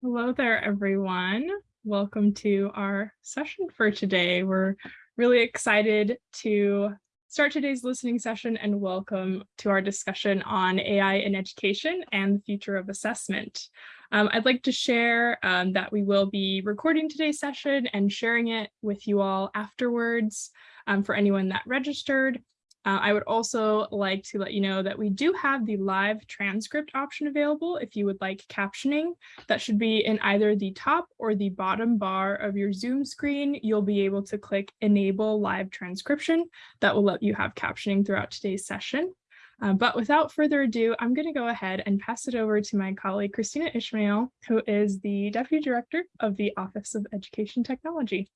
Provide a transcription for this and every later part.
Hello there, everyone. Welcome to our session for today. We're really excited to start today's listening session and welcome to our discussion on AI in education and the future of assessment. Um, I'd like to share um, that we will be recording today's session and sharing it with you all afterwards um, for anyone that registered. Uh, I would also like to let you know that we do have the live transcript option available if you would like captioning. That should be in either the top or the bottom bar of your Zoom screen. You'll be able to click enable live transcription. That will let you have captioning throughout today's session. Uh, but without further ado, I'm going to go ahead and pass it over to my colleague, Kristina Ishmael, who is the Deputy Director of the Office of Education Technology.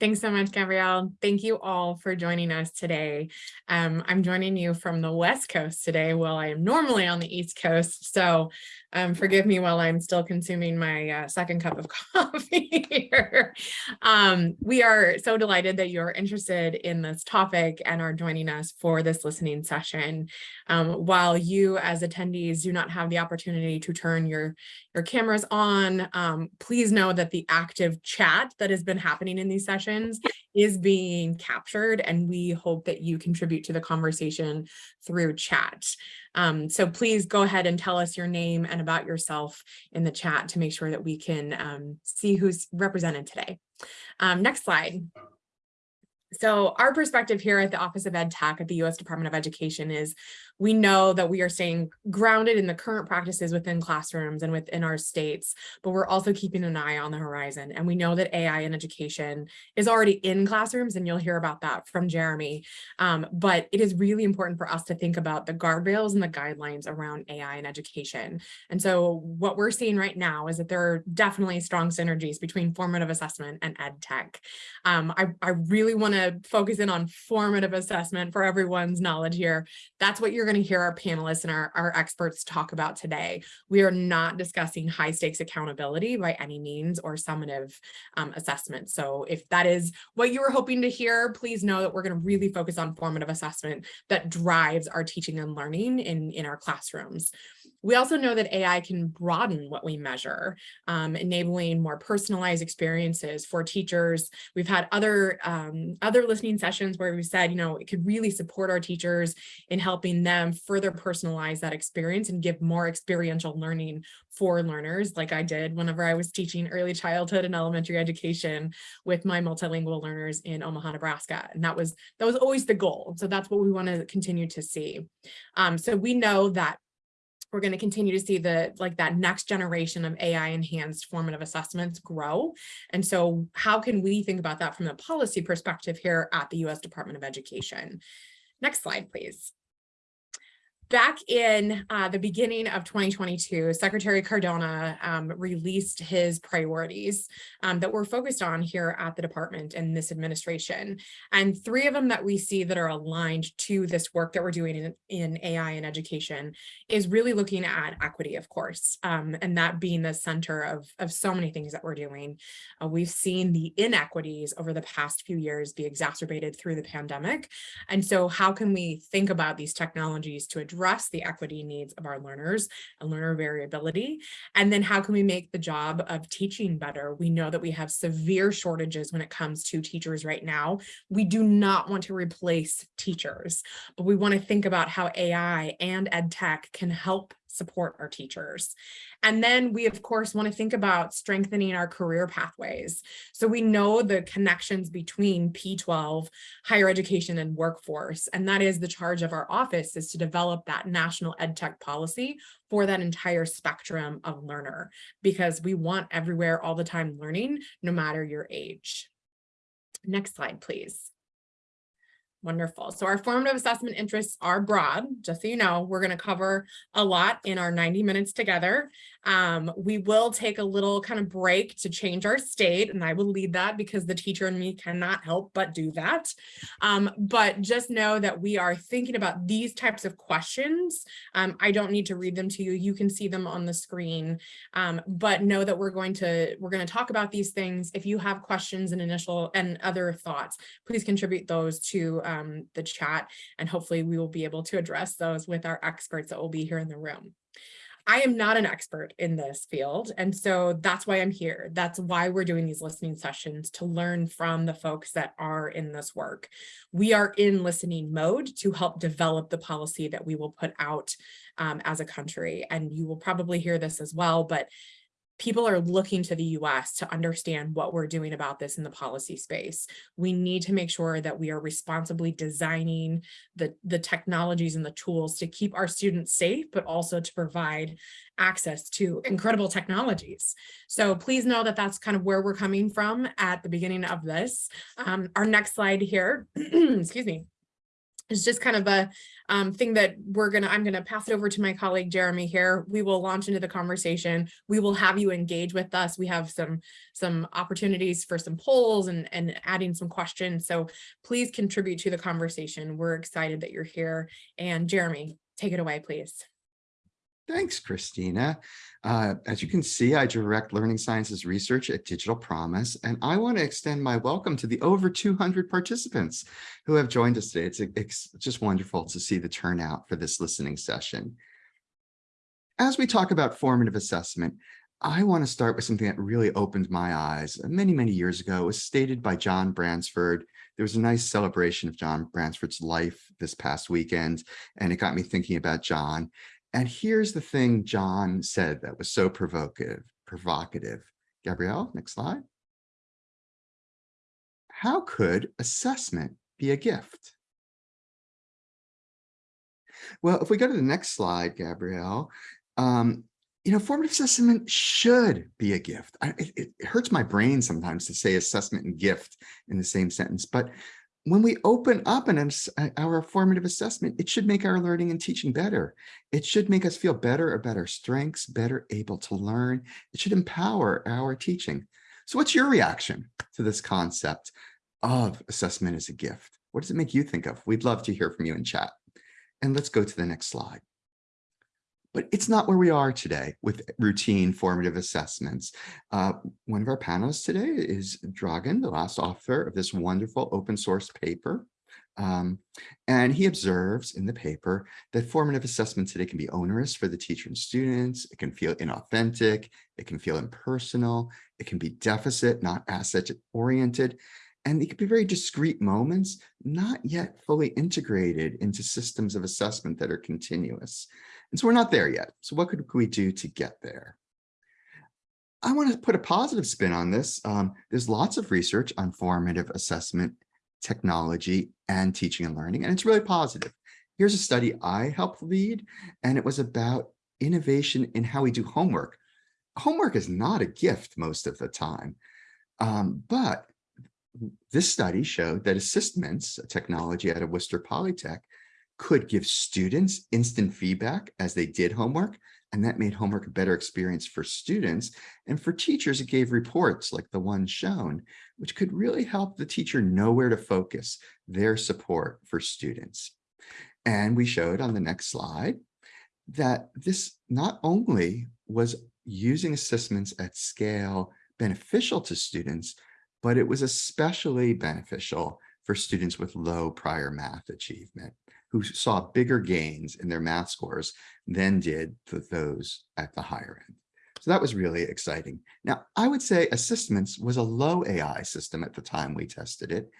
Thanks so much, Gabrielle. Thank you all for joining us today. Um, I'm joining you from the West Coast today while I am normally on the East Coast. So um, forgive me while I'm still consuming my uh, second cup of coffee here. Um, we are so delighted that you're interested in this topic and are joining us for this listening session. Um, while you as attendees do not have the opportunity to turn your, your cameras on, um, please know that the active chat that has been happening in these sessions is being captured and we hope that you contribute to the conversation through chat. Um, so please go ahead and tell us your name and about yourself in the chat to make sure that we can um, see who's represented today. Um, next slide. So our perspective here at the Office of Ed Tech at the U.S. Department of Education is we know that we are staying grounded in the current practices within classrooms and within our states, but we're also keeping an eye on the horizon. And we know that AI in education is already in classrooms, and you'll hear about that from Jeremy. Um, but it is really important for us to think about the guardrails and the guidelines around AI in education. And so what we're seeing right now is that there are definitely strong synergies between formative assessment and ed tech. Um, I, I really want to focus in on formative assessment for everyone's knowledge here. That's what you're going to hear our panelists and our, our experts talk about today. We are not discussing high stakes accountability by any means or summative um, assessment. So if that is what you were hoping to hear, please know that we're going to really focus on formative assessment that drives our teaching and learning in, in our classrooms. We also know that AI can broaden what we measure, um, enabling more personalized experiences for teachers. We've had other, um, other listening sessions where we said, you know, it could really support our teachers in helping them further personalize that experience and give more experiential learning for learners like I did whenever I was teaching early childhood and elementary education with my multilingual learners in Omaha, Nebraska. And that was that was always the goal. So that's what we want to continue to see. Um, so we know that we're going to continue to see the like that next generation of AI enhanced formative assessments grow. And so how can we think about that from the policy perspective here at the US Department of Education? Next slide, please back in uh, the beginning of 2022, Secretary Cardona um, released his priorities um, that we're focused on here at the department and this administration. And three of them that we see that are aligned to this work that we're doing in, in AI and education is really looking at equity, of course, um, and that being the center of, of so many things that we're doing. Uh, we've seen the inequities over the past few years be exacerbated through the pandemic. And so how can we think about these technologies to address address the equity needs of our learners and learner variability? And then how can we make the job of teaching better? We know that we have severe shortages when it comes to teachers right now. We do not want to replace teachers, but we want to think about how AI and ed tech can help support our teachers. And then we, of course, want to think about strengthening our career pathways. So we know the connections between P12, higher education and workforce, and that is the charge of our office is to develop that national ed tech policy for that entire spectrum of learner, because we want everywhere all the time learning, no matter your age. Next slide, please. Wonderful. So our formative assessment interests are broad, just so you know, we're going to cover a lot in our 90 minutes together. Um, we will take a little kind of break to change our state, and I will lead that because the teacher and me cannot help but do that. Um, but just know that we are thinking about these types of questions. Um, I don't need to read them to you. You can see them on the screen, um, but know that we're going to we're going to talk about these things. If you have questions and initial and other thoughts, please contribute those to um, the chat, and hopefully we will be able to address those with our experts that will be here in the room. I am not an expert in this field. And so that's why I'm here. That's why we're doing these listening sessions to learn from the folks that are in this work. We are in listening mode to help develop the policy that we will put out um, as a country. And you will probably hear this as well, but people are looking to the US to understand what we're doing about this in the policy space. We need to make sure that we are responsibly designing the, the technologies and the tools to keep our students safe, but also to provide access to incredible technologies. So please know that that's kind of where we're coming from at the beginning of this. Um, our next slide here, excuse me, is just kind of a um, thing that we're gonna, I'm gonna pass it over to my colleague Jeremy here. We will launch into the conversation. We will have you engage with us. We have some some opportunities for some polls and, and adding some questions. So please contribute to the conversation. We're excited that you're here. And Jeremy, take it away, please. Thanks, Kristina. Uh, as you can see, I direct learning sciences research at Digital Promise, and I want to extend my welcome to the over 200 participants who have joined us today. It's, it's just wonderful to see the turnout for this listening session. As we talk about formative assessment, I want to start with something that really opened my eyes many, many years ago. It was stated by John Bransford. There was a nice celebration of John Bransford's life this past weekend, and it got me thinking about John. And here's the thing John said that was so provocative, provocative. Gabrielle, next slide. How could assessment be a gift? Well, if we go to the next slide, Gabrielle, um, you know, formative assessment should be a gift. I, it, it hurts my brain sometimes to say assessment and gift in the same sentence, but when we open up an, our formative assessment, it should make our learning and teaching better. It should make us feel better about our strengths, better able to learn. It should empower our teaching. So what's your reaction to this concept of assessment as a gift? What does it make you think of? We'd love to hear from you in chat. And let's go to the next slide. But it's not where we are today with routine formative assessments. Uh, one of our panelists today is Dragan, the last author of this wonderful open source paper. Um, and he observes in the paper that formative assessment today can be onerous for the teacher and students. It can feel inauthentic. It can feel impersonal. It can be deficit, not asset oriented. And it can be very discrete moments, not yet fully integrated into systems of assessment that are continuous. And so we're not there yet. So what could we do to get there? I want to put a positive spin on this. Um, there's lots of research on formative assessment technology and teaching and learning, and it's really positive. Here's a study I helped lead, and it was about innovation in how we do homework. Homework is not a gift most of the time, um, but this study showed that assessments, a technology out of Worcester Polytech, could give students instant feedback as they did homework, and that made homework a better experience for students. And for teachers, it gave reports like the one shown, which could really help the teacher know where to focus their support for students. And we showed on the next slide that this not only was using ASSISTments at scale beneficial to students, but it was especially beneficial for students with low prior math achievement who saw bigger gains in their math scores than did those at the higher end. So that was really exciting. Now, I would say ASSISTments was a low AI system at the time we tested it,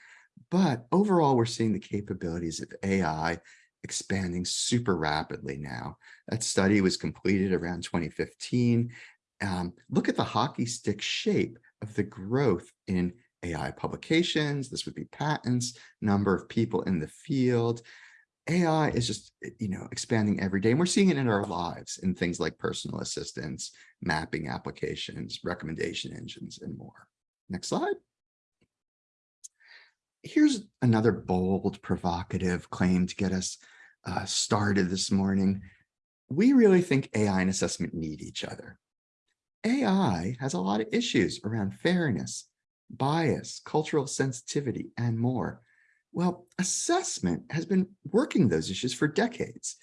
but overall, we're seeing the capabilities of AI expanding super rapidly now. That study was completed around 2015. Um, look at the hockey stick shape of the growth in AI publications. This would be patents, number of people in the field. AI is just, eh, you know, expanding every day. And we're seeing it in our lives in things like personal assistants, mapping applications, recommendation engines, and more. Next slide. Here's another bold, provocative claim to get us uh, started this morning. We really think AI and assessment need each other. AI has a lot of issues around fairness, bias, cultural sensitivity, and more. Well, assessment has been working those issues for decades.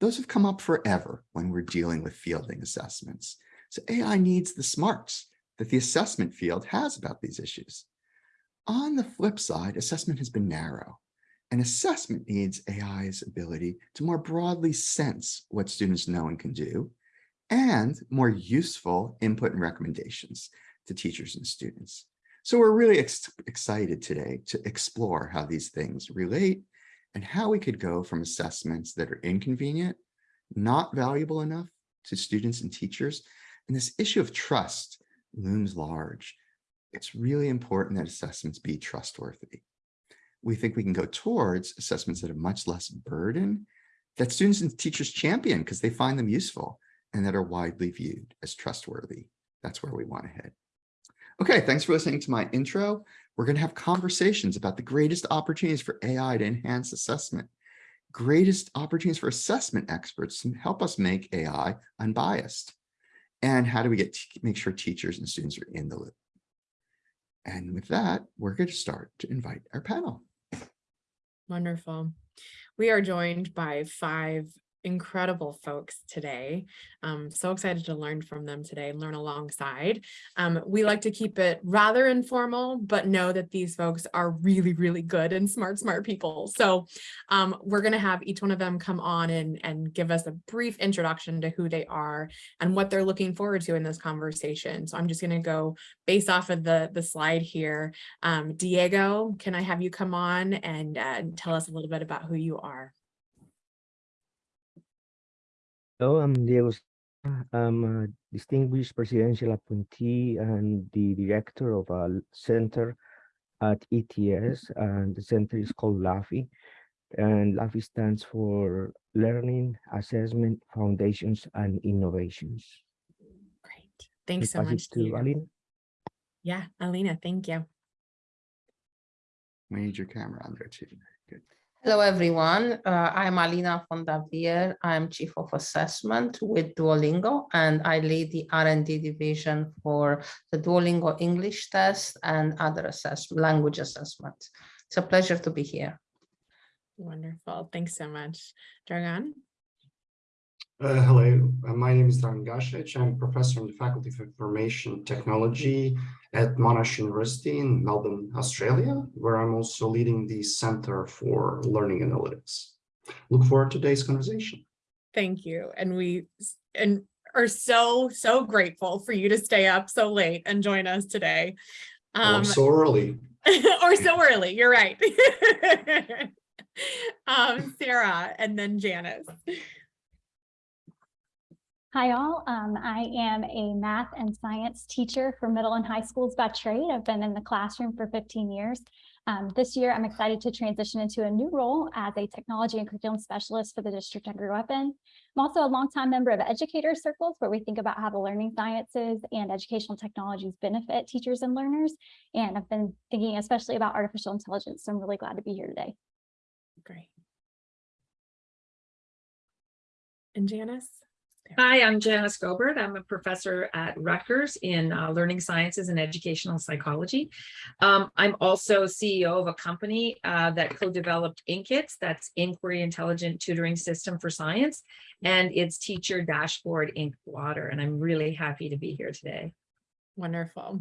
Those have come up forever when we're dealing with fielding assessments. So AI needs the smarts that the assessment field has about these issues. On the flip side, assessment has been narrow. And assessment needs AI's ability to more broadly sense what students know and can do, and more useful input and recommendations to teachers and students. So we're really ex excited today to explore how these things relate and how we could go from assessments that are inconvenient, not valuable enough to students and teachers. And this issue of trust looms large. It's really important that assessments be trustworthy. We think we can go towards assessments that are much less burden that students and teachers champion because they find them useful and that are widely viewed as trustworthy. That's where we want to head. Okay, thanks for listening to my intro. We're going to have conversations about the greatest opportunities for AI to enhance assessment, greatest opportunities for assessment experts to help us make AI unbiased, and how do we get make sure teachers and students are in the loop. And with that, we're going to start to invite our panel. Wonderful. We are joined by five incredible folks today. I'm so excited to learn from them today and learn alongside. Um, we like to keep it rather informal, but know that these folks are really, really good and smart, smart people. So um, we're going to have each one of them come on and, and give us a brief introduction to who they are and what they're looking forward to in this conversation. So I'm just going to go based off of the, the slide here. Um, Diego, can I have you come on and uh, tell us a little bit about who you are? Hello, I'm um, Diego. I'm um, a uh, distinguished presidential appointee and the director of uh, a center at ETS, and the center is called LAFI. And LAFI stands for Learning, Assessment, Foundations, and Innovations. Great. Thanks so I pass it much. to Diego. Alina. Yeah, Alina, thank you. We need your camera on there too. Good. Hello, everyone. Uh, I'm Alina von Davier. I'm Chief of Assessment with Duolingo, and I lead the R&D division for the Duolingo English test and other assessment, language assessments. It's a pleasure to be here. Wonderful. Thanks so much. Dragan? Uh, hello, uh, my name is Dragan Gasevic. I'm professor in the Faculty of Information Technology at Monash University in Melbourne, Australia, where I'm also leading the Center for Learning Analytics. Look forward to today's conversation. Thank you. And we and are so, so grateful for you to stay up so late and join us today. Oh, Um, so early. or so early, you're right. um, Sarah and then Janice. Hi all, um, I am a math and science teacher for middle and high schools by trade. I've been in the classroom for 15 years. Um, this year, I'm excited to transition into a new role as a technology and curriculum specialist for the district I grew up in. I'm also a longtime member of educator circles where we think about how the learning sciences and educational technologies benefit teachers and learners. And I've been thinking especially about artificial intelligence. So I'm really glad to be here today. Great. And Janice? Hi, I'm Janice Gobert. I'm a professor at Rutgers in uh, learning sciences and educational psychology. Um, I'm also CEO of a company uh, that co-developed Inq-ITS, that's Inquiry Intelligent Tutoring System for Science, and its teacher dashboard Inq-Blotter. And I'm really happy to be here today. Wonderful.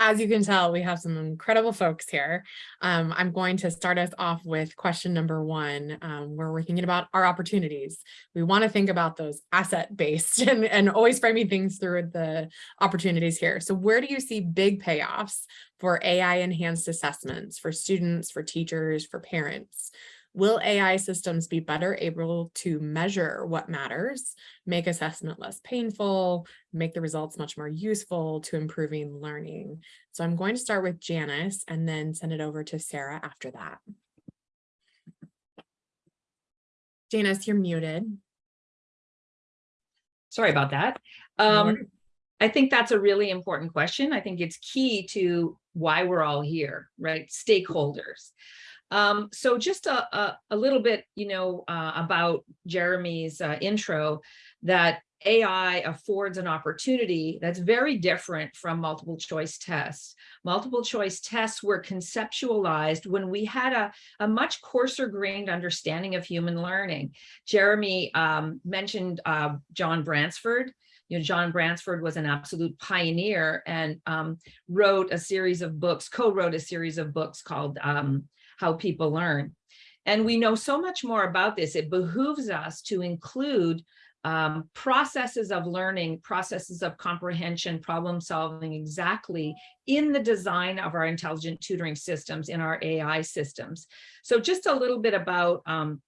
As you can tell, we have some incredible folks here. Um, I'm going to start us off with question number one, um, where we're thinking about our opportunities. We want to think about those asset-based and, and always framing things through the opportunities here. So where do you see big payoffs for AI-enhanced assessments for students, for teachers, for parents? Will AI systems be better able to measure what matters, make assessment less painful, make the results much more useful to improving learning? So I'm going to start with Janice and then send it over to Sarah after that. Janice, you're muted. Sorry about that. Um. I think that's a really important question. I think it's key to why we're all here, right? Stakeholders. Um, so just a, a, a little bit, you know, uh, about Jeremy's uh, intro, that AI affords an opportunity that's very different from multiple choice tests. Multiple choice tests were conceptualized when we had a, a much coarser grained understanding of human learning. Jeremy um, mentioned uh, John Bransford, you know, John Bransford was an absolute pioneer and um, wrote a series of books, co-wrote a series of books called um, How People Learn. And we know so much more about this. It behooves us to include um, processes of learning, processes of comprehension, problem solving exactly in the design of our intelligent tutoring systems, in our AI systems. So just a little bit about um,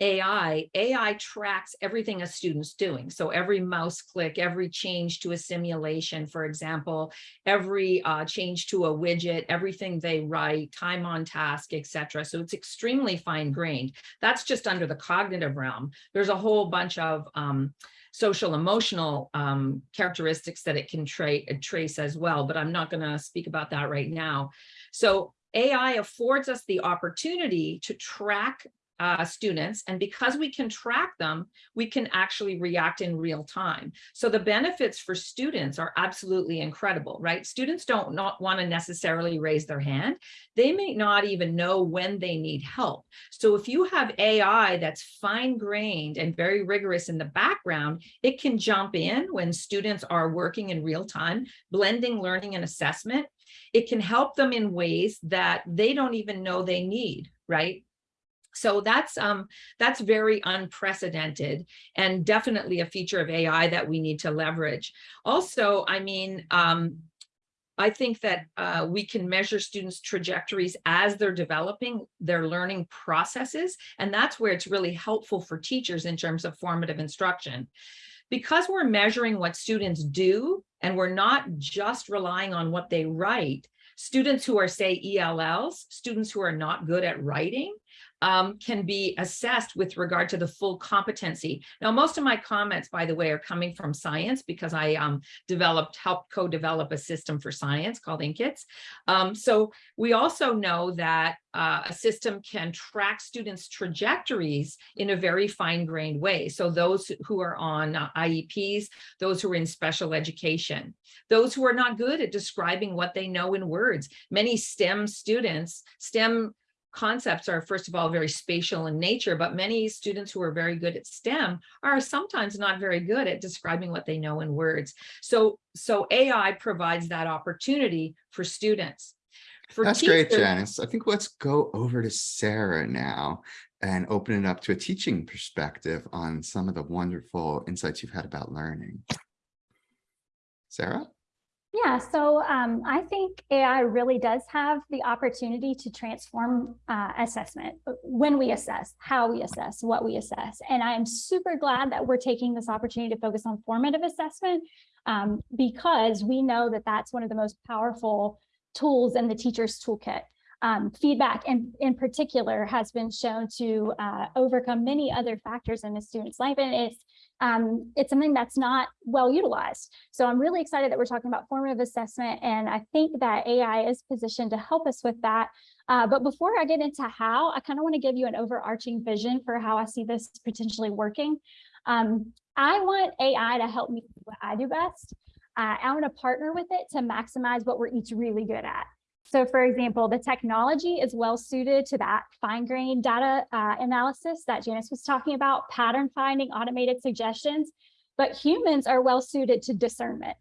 AI, AI tracks everything a student's doing. So every mouse click, every change to a simulation, for example, every uh, change to a widget, everything they write, time on task, etc. So it's extremely fine grained. That's just under the cognitive realm. There's a whole bunch of um, social emotional um, characteristics that it can tra trace as well, but I'm not going to speak about that right now. So AI affords us the opportunity to track uh, students. And because we can track them, we can actually react in real time. So the benefits for students are absolutely incredible, right? Students don't not want to necessarily raise their hand. They may not even know when they need help. So if you have AI that's fine grained and very rigorous in the background, it can jump in when students are working in real time, blending learning and assessment. It can help them in ways that they don't even know they need, right? So that's um, that's very unprecedented and definitely a feature of AI that we need to leverage. Also, I mean, um, I think that uh, we can measure students' trajectories as they're developing their learning processes. And that's where it's really helpful for teachers in terms of formative instruction. Because we're measuring what students do and we're not just relying on what they write, students who are say ELLs, students who are not good at writing, um, can be assessed with regard to the full competency. Now, most of my comments, by the way, are coming from science because I um, developed, helped co-develop a system for science called Inq-ITS. Um, so we also know that uh, a system can track students' trajectories in a very fine-grained way. So those who are on uh, IEPs, those who are in special education, those who are not good at describing what they know in words. Many STEM students, STEM concepts are first of all very spatial in nature, but many students who are very good at STEM are sometimes not very good at describing what they know in words. So, so AI provides that opportunity for students. For That's great, Janice. I think let's go over to Sarah now and open it up to a teaching perspective on some of the wonderful insights you've had about learning. Sarah? Yeah, so um, I think AI really does have the opportunity to transform uh, assessment, uh, when we assess, how we assess, what we assess. And I am super glad that we're taking this opportunity to focus on formative assessment um, because we know that that's one of the most powerful tools in the teacher's toolkit. Um, feedback in, in particular has been shown to uh, overcome many other factors in a student's life. And it's um, it's something that's not well utilized. So I'm really excited that we're talking about formative assessment, and I think that AI is positioned to help us with that. Uh, but before I get into how, I kind of want to give you an overarching vision for how I see this potentially working. Um, I want AI to help me do what I do best. Uh, I want to partner with it to maximize what we're each really good at. So for example, the technology is well suited to that fine grained data uh, analysis that Janice was talking about, pattern finding, automated suggestions, but humans are well suited to discernment.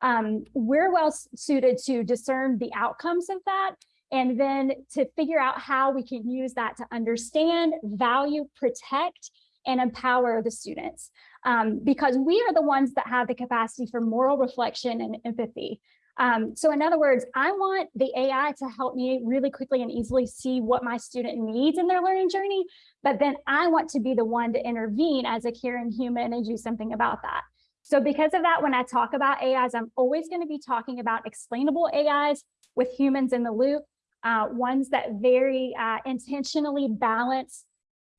Um, we're well suited to discern the outcomes of that and then to figure out how we can use that to understand, value, protect, and empower the students. Um, because we are the ones that have the capacity for moral reflection and empathy. Um, so in other words, I want the AI to help me really quickly and easily see what my student needs in their learning journey, but then I want to be the one to intervene as a caring human and do something about that. So because of that, when I talk about AIs, I'm always going to be talking about explainable AIs with humans in the loop, uh, ones that very uh, intentionally balance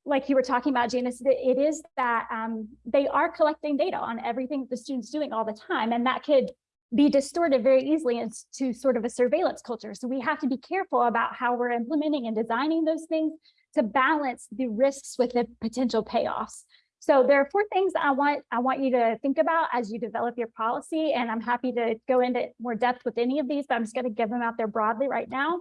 like you were talking about, Janice, it is that um, they are collecting data on everything the student's doing all the time, and that could be distorted very easily into sort of a surveillance culture. So we have to be careful about how we're implementing and designing those things to balance the risks with the potential payoffs. So there are four things I want I want you to think about as you develop your policy, and I'm happy to go into more depth with any of these, but I'm just going to give them out there broadly right now.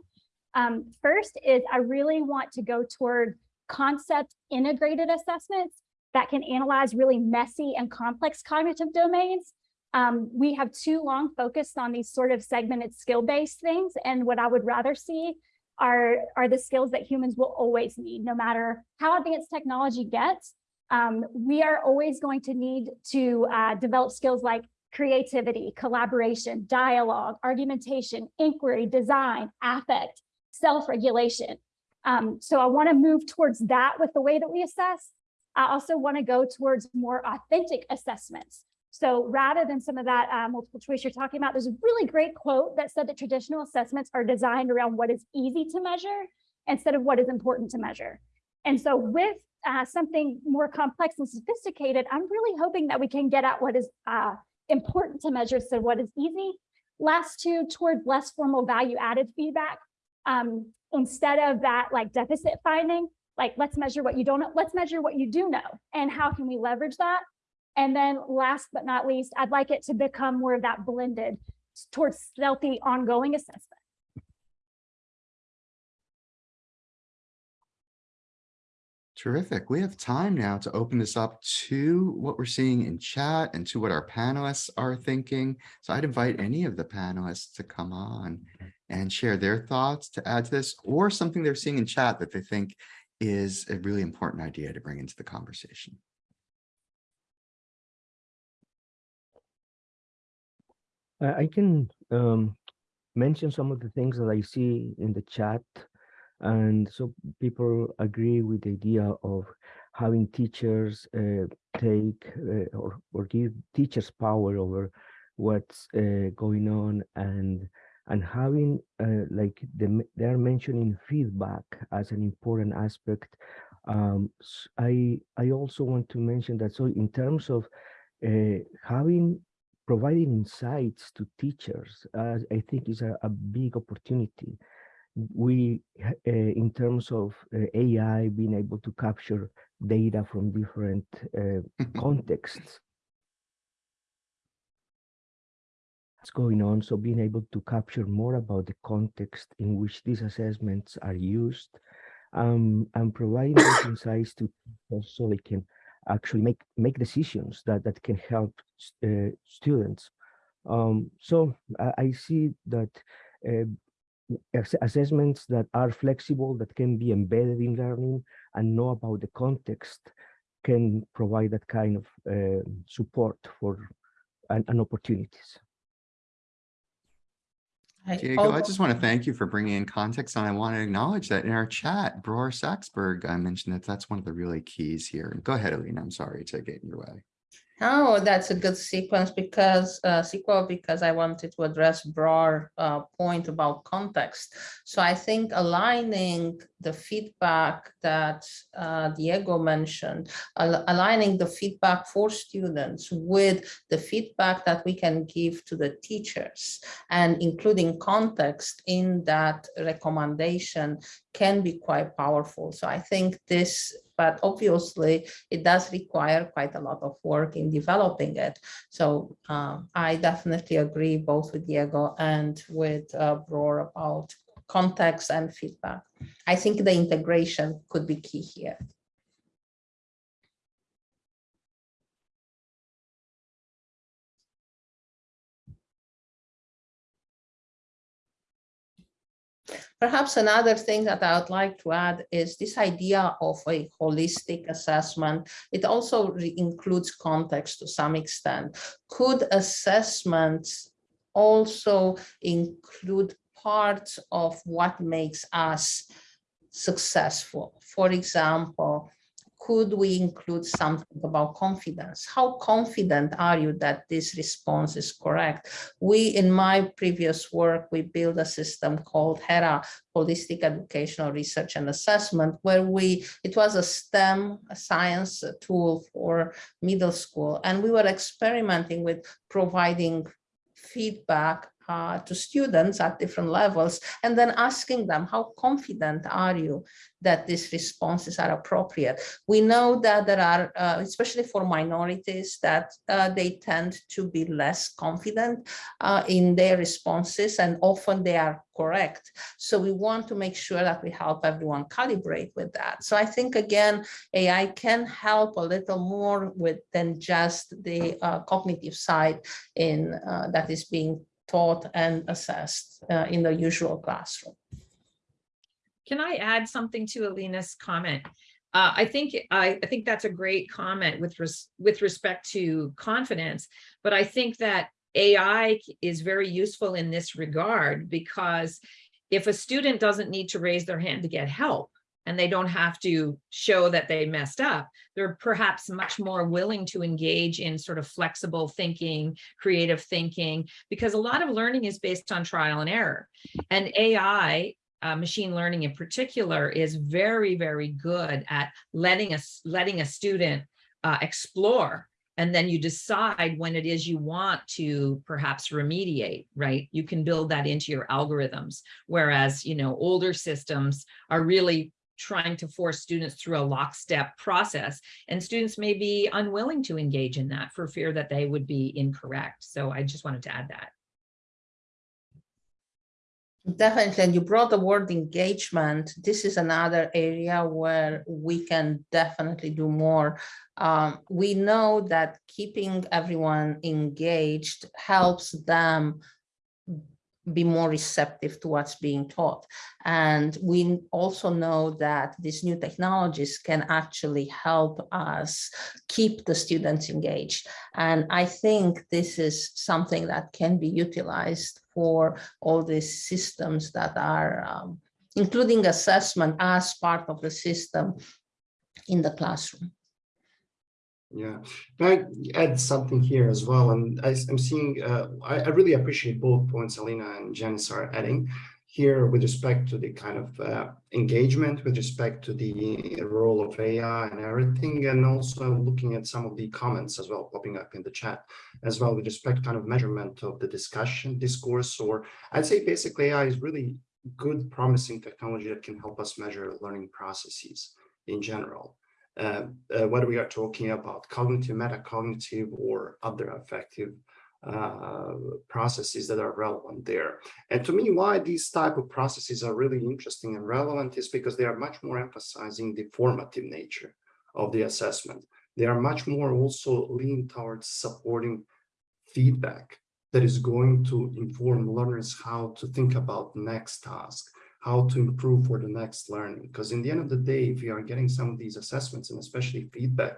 Um, first is I really want to go toward concept integrated assessments that can analyze really messy and complex cognitive domains um, we have too long focused on these sort of segmented skill-based things. And what I would rather see are, are the skills that humans will always need, no matter how advanced technology gets. Um, we are always going to need to uh, develop skills like creativity, collaboration, dialogue, argumentation, inquiry, design, affect, self-regulation. Um, so I want to move towards that with the way that we assess. I also want to go towards more authentic assessments. So rather than some of that uh, multiple choice you're talking about, there's a really great quote that said that traditional assessments are designed around what is easy to measure instead of what is important to measure. And so with uh, something more complex and sophisticated, I'm really hoping that we can get at what is uh, important to measure. So what is easy? Last two toward less formal value added feedback. Um, instead of that like deficit finding, like let's measure what you don't know, let's measure what you do know and how can we leverage that? And then last but not least, I'd like it to become more of that blended towards stealthy ongoing assessment. Terrific. We have time now to open this up to what we're seeing in chat and to what our panelists are thinking. So I'd invite any of the panelists to come on and share their thoughts to add to this or something they're seeing in chat that they think is a really important idea to bring into the conversation. I I can um, mention some of the things that I see in the chat. And so people agree with the idea of having teachers uh, take uh, or, or give teachers power over what's uh, going on and and having uh, like the, they're mentioning feedback as an important aspect. Um, I also want to mention that so in terms of uh, having providing insights to teachers, uh, I think is a, a big opportunity. We, uh, in terms of uh, AI, being able to capture data from different uh, contexts. What's going on? So being able to capture more about the context in which these assessments are used, um, and providing those insights to teachers so they can actually make make decisions that that can help uh, students. Um, so I, I see that uh, ass- assessments that are flexible, that can be embedded in learning and know about the context can provide that kind of uh, support for and, and opportunities. I Diego, oh, I just want to thank you for bringing in context and I want to acknowledge that in our chat, Bror Saxberg, I mentioned that that's one of the really keys here. Go ahead, Alina. I'm sorry to get in your way. Oh, that's a good sequence because uh, sequel because I wanted to address broader uh, point about context. So I think aligning the feedback that uh, Diego mentioned, al- aligning the feedback for students with the feedback that we can give to the teachers and including context in that recommendation can be quite powerful. So I think this, but obviously it does require quite a lot of work in developing it. So um, I definitely agree both with Diego and with uh, Bror about context and feedback. I think the integration could be key here. Perhaps another thing that I would like to add is this idea of a holistic assessment. It also includes context to some extent. Could assessments also include parts of what makes us successful? For example, could we include something about confidence? How confident are you that this response is correct? We, in my previous work, we built a system called HERA, Holistic Educational Research and Assessment, where we, it was a STEM science tool for middle school. And we were experimenting with providing feedback uh, to students at different levels and then asking them how confident are you that these responses are appropriate? We know that there are uh, especially for minorities that uh, they tend to be less confident uh, in their responses and often they are correct. So we want to make sure that we help everyone calibrate with that. So i think again ai can help a little more with than just the uh, cognitive side in uh, that is being taught and assessed uh, in the usual classroom. Can I add something to Alina's comment? Uh, I think, I, I think that's a great comment with res, with respect to confidence, but I think that AI is very useful in this regard because if a student doesn't need to raise their hand to get help and they don't have to show that they messed up, they're perhaps much more willing to engage in sort of flexible thinking, creative thinking, because a lot of learning is based on trial and error. And AI uh, machine learning in particular is very, very good at letting us letting a student uh, explore and then you decide when it is you want to perhaps remediate, right? You can build that into your algorithms. Whereas, you know, older systems are really trying to force students through a lockstep process and students may be unwilling to engage in that for fear that they would be incorrect. So I just wanted to add that. Definitely, and you brought the word engagement. This is another area where we can definitely do more. Um, we know that keeping everyone engaged helps them be more receptive to what's being taught. And we also know that these new technologies can actually help us keep the students engaged. And I think this is something that can be utilized for all these systems that are, um, including assessment as part of the system in the classroom. Yeah, can I add something here as well? And I, am seeing, uh, I, I, really appreciate both points Alina and Janice are adding here with respect to the kind of uh, engagement, with respect to the role of AI and everything, and also looking at some of the comments as well popping up in the chat as well with respect to kind of measurement of the discussion, discourse, or I'd say basically AI is really good, promising technology that can help us measure learning processes in general uh, uh, whether we are talking about cognitive, metacognitive, or other affective uh, processes that are relevant there. And to me, why these type of processes are really interesting and relevant is because they are much more emphasizing the formative nature of the assessment. They are much more also lean towards supporting feedback that is going to inform learners how to think about next task, how to improve for the next learning. Because in the end of the day, if you are getting some of these assessments and especially feedback,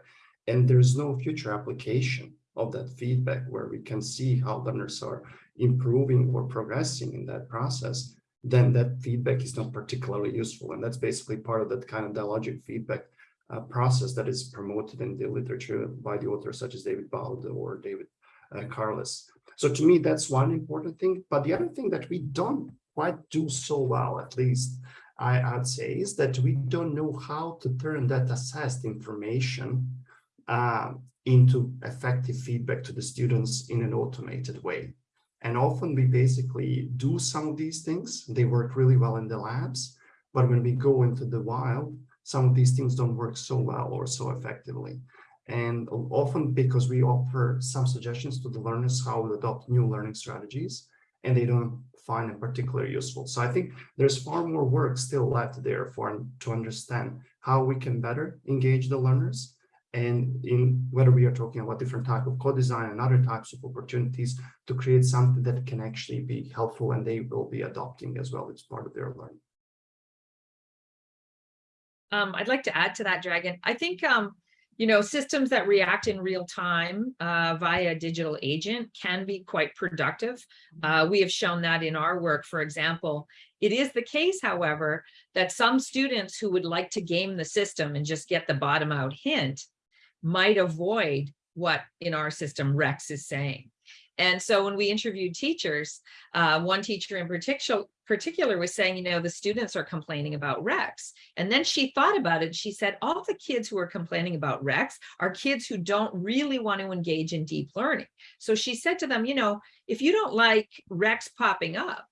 and there's no future application of that feedback where we can see how learners are improving or progressing in that process, then that feedback is not particularly useful. And that's basically part of that kind of dialogic feedback uh, process that is promoted in the literature by the authors such as David Boud or David uh, Carless. So to me, that's one important thing. But the other thing that we don't quite do so well, at least I, would say, is that we don't know how to turn that assessed information uh, into effective feedback to the students in an automated way. And often we basically do some of these things. They work really well in the labs, but when we go into the wild, some of these things don't work so well or so effectively. And often because we offer some suggestions to the learners how to adopt new learning strategies, and they don't find it particularly useful. So I think there's far more work still left there for to understand how we can better engage the learners and in whether we are talking about different type of co-design and other types of opportunities to create something that can actually be helpful and they will be adopting as well as part of their learning. Um, I'd like to add to that, Dragan. I think um, you know, systems that react in real time uh, via digital agent can be quite productive. Uh, we have shown that in our work, for example. It is the case, however, that some students who would like to game the system and just get the bottom out hint might avoid what in our system Rex is saying. And so when we interviewed teachers, uh, one teacher in particular, particular was saying, you know, the students are complaining about Rex. And then she thought about it. She said, all the kids who are complaining about Rex are kids who don't really want to engage in deep learning. So she said to them, you know, if you don't like Rex popping up,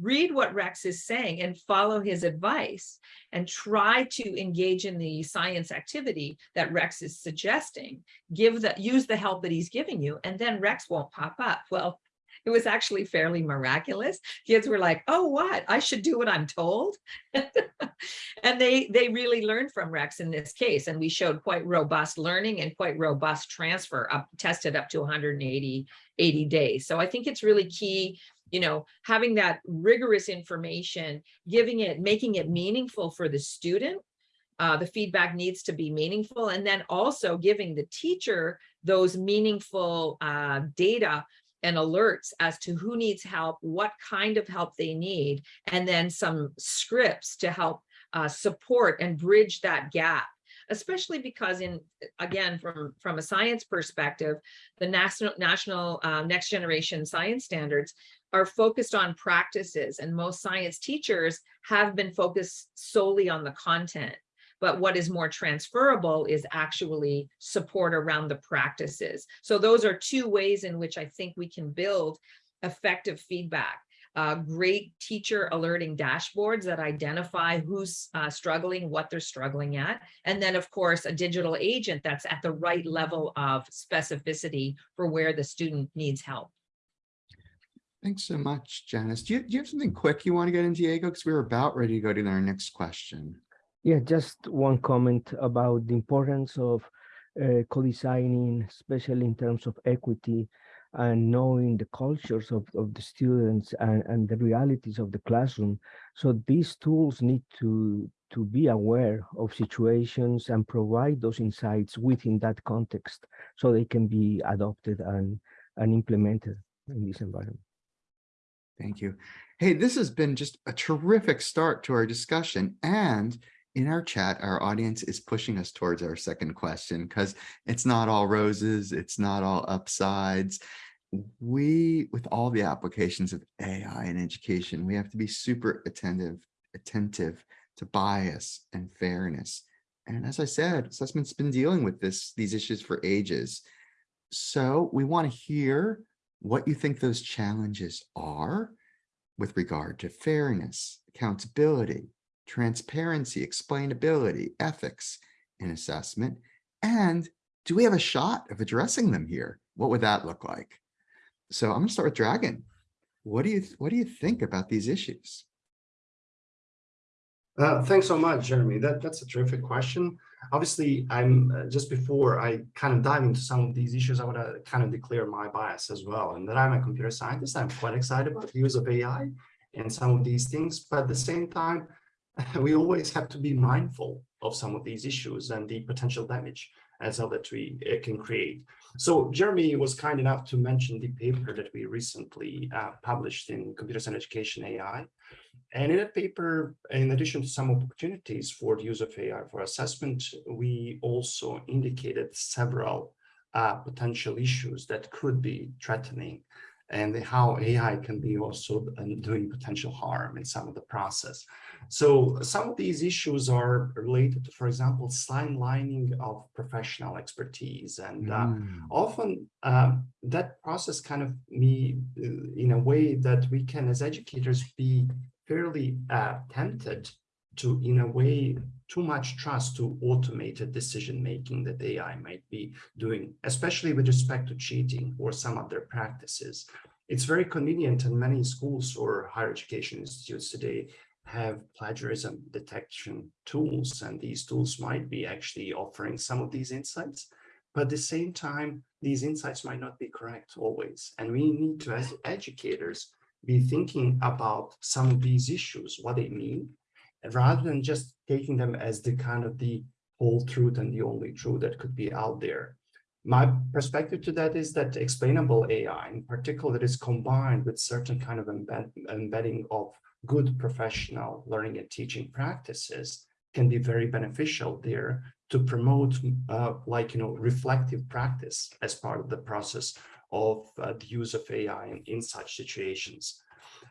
read what Rex is saying and follow his advice and try to engage in the science activity that Rex is suggesting. Give the use the help that he's giving you, and then Rex won't pop up. Well, it was actually fairly miraculous. Kids were like, oh, what? I should do what I'm told. and they, they really learned from Rex in this case. And we showed quite robust learning and quite robust transfer up tested up to 180 80 days. So I think it's really key you know, having that rigorous information, giving it, making it meaningful for the student, uh, the feedback needs to be meaningful and then also giving the teacher those meaningful uh, data and alerts as to who needs help, what kind of help they need, and then some scripts to help uh, support and bridge that gap. Especially because in again from from a science perspective the national national uh, next generation science standards are focused on practices and most science teachers have been focused solely on the content but what is more transferable is actually support around the practices so those are two ways in which i think we can build effective feedback uh, great teacher alerting dashboards that identify who's uh, struggling, what they're struggling at. And then of course, a digital agent that's at the right level of specificity for where the student needs help. Thanks so much, Janice. Do you, do you have something quick you want to get in, Diego? Because we were about ready to go to our next question. Yeah, just one comment about the importance of uh, co-designing, especially in terms of equity and knowing the cultures of, of the students and, and the realities of the classroom. So these tools need to, to be aware of situations and provide those insights within that context so they can be adopted and, and implemented in this environment. Thank you. Hey, this has been just a terrific start to our discussion. And in our chat, our audience is pushing us towards our second question because it's not all roses, it's not all upsides. We, with all the applications of AI in education, we have to be super attentive, attentive to bias and fairness. And as I said, assessment's been dealing with this, these issues for ages. So we want to hear what you think those challenges are with regard to fairness, accountability, transparency, explainability, ethics in assessment, and do we have a shot of addressing them here? What would that look like? So I'm gonna start with Dragan. What do you what do you think about these issues? Uh, thanks so much, Jeremy. That that's a terrific question. Obviously, I'm uh, just before I kind of dive into some of these issues, I want to kind of declare my bias as well. And that I'm a computer scientist. I'm quite excited about the use of AI and some of these things, but at the same time, we always have to be mindful of some of these issues and the potential damage as well that we uh, can create. So Jeremy was kind enough to mention the paper that we recently uh, published in Computer Science Education AI. And in that paper, in addition to some opportunities for the use of AI for assessment, we also indicated several uh, potential issues that could be threatening and how AI can be also doing potential harm in some of the process. So some of these issues are related to, for example, lining of professional expertise. And uh, Mm. often uh, that process kind of me uh, in a way that we can as educators be fairly uh, tempted to, in a way, too much trust to automated decision making that AI might be doing, especially with respect to cheating or some other practices. It's very convenient and many schools or higher education institutes today have plagiarism detection tools and these tools might be actually offering some of these insights but at the same time these insights might not be correct always and we need to as educators be thinking about some of these issues what they mean rather than just taking them as the kind of the whole truth and the only truth that could be out there. My perspective to that is that explainable AI in particular that is combined with certain kind of embed, embedding of good professional learning and teaching practices can be very beneficial there to promote uh, like, you know, reflective practice as part of the process of uh, the use of AI in, in such situations.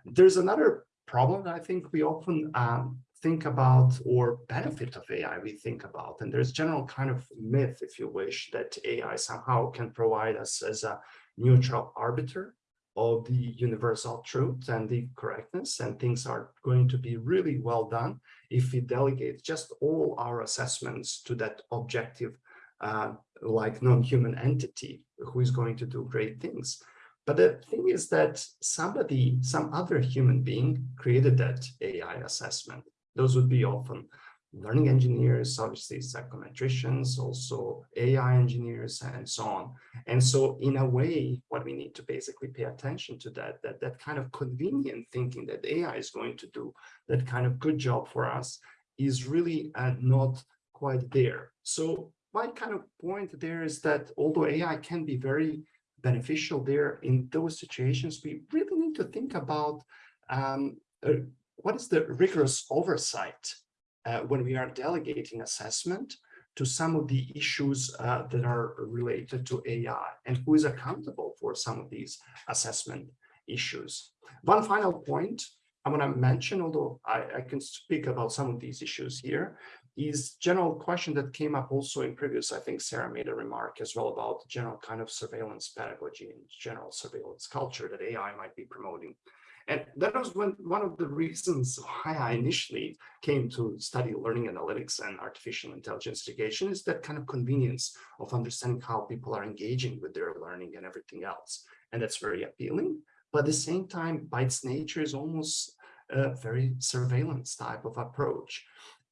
There's another problem that I think we often um, think about or benefit of AI we think about. And there's general kind of myth, if you wish, that AI somehow can provide us as a neutral arbiter of the universal truth and the correctness and things are going to be really well done if we delegate just all our assessments to that objective uh, like non-human entity who is going to do great things but the thing is that somebody some other human being created that AI assessment those would be often learning engineers, obviously psychometricians, also AI engineers, and so on. And so in a way, what we need to basically pay attention to that, that that kind of convenient thinking that AI is going to do that kind of good job for us is really uh, not quite there. So my kind of point there is that although AI can be very beneficial there in those situations, we really need to think about um, uh, what is the rigorous oversight uh, when we are delegating assessment to some of the issues uh, that are related to AI and who is accountable for some of these assessment issues. One final point I want to mention, although I, I can speak about some of these issues here, is general question that came up also in previous, I think Sarah made a remark as well about general kind of surveillance pedagogy and general surveillance culture that AI might be promoting. And that was one, one of the reasons why I initially came to study learning analytics and artificial intelligence education is that kind of convenience of understanding how people are engaging with their learning and everything else. And that's very appealing. But at the same time, by its nature is almost a very surveillance type of approach.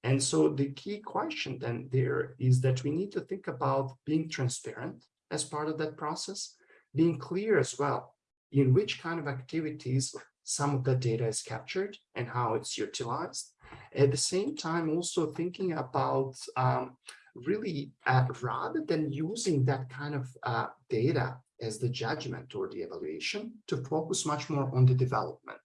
And so the key question then there is that we need to think about being transparent as part of that process, being clear as well in which kind of activities some of the data is captured and how it's utilized. At the same time, also thinking about um, really uh, rather than using that kind of uh, data as the judgment or the evaluation to focus much more on the development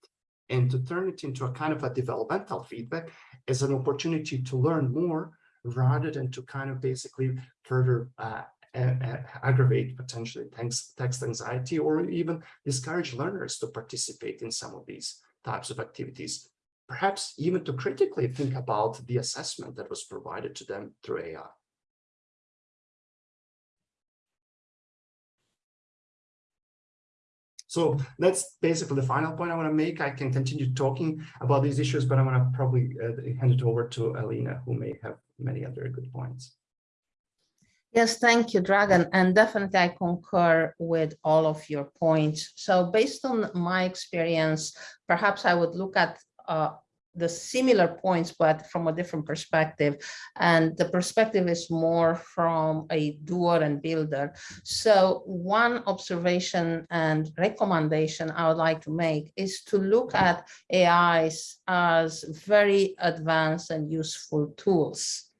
and to turn it into a kind of a developmental feedback as an opportunity to learn more rather than to kind of basically further uh, aggravate potentially text, text anxiety or even discourage learners to participate in some of these types of activities. Perhaps even to critically think about the assessment that was provided to them through AI. So that's basically the final point I want to make. I can continue talking about these issues, but I'm going to probably uh, hand it over to Alina, who may have many other good points. Yes, thank you, Dragan. And definitely I concur with all of your points. So based on my experience, perhaps I would look at uh, the similar points, but from a different perspective. And the perspective is more from a doer and builder. So one observation and recommendation I would like to make is to look at AIs as very advanced and useful tools.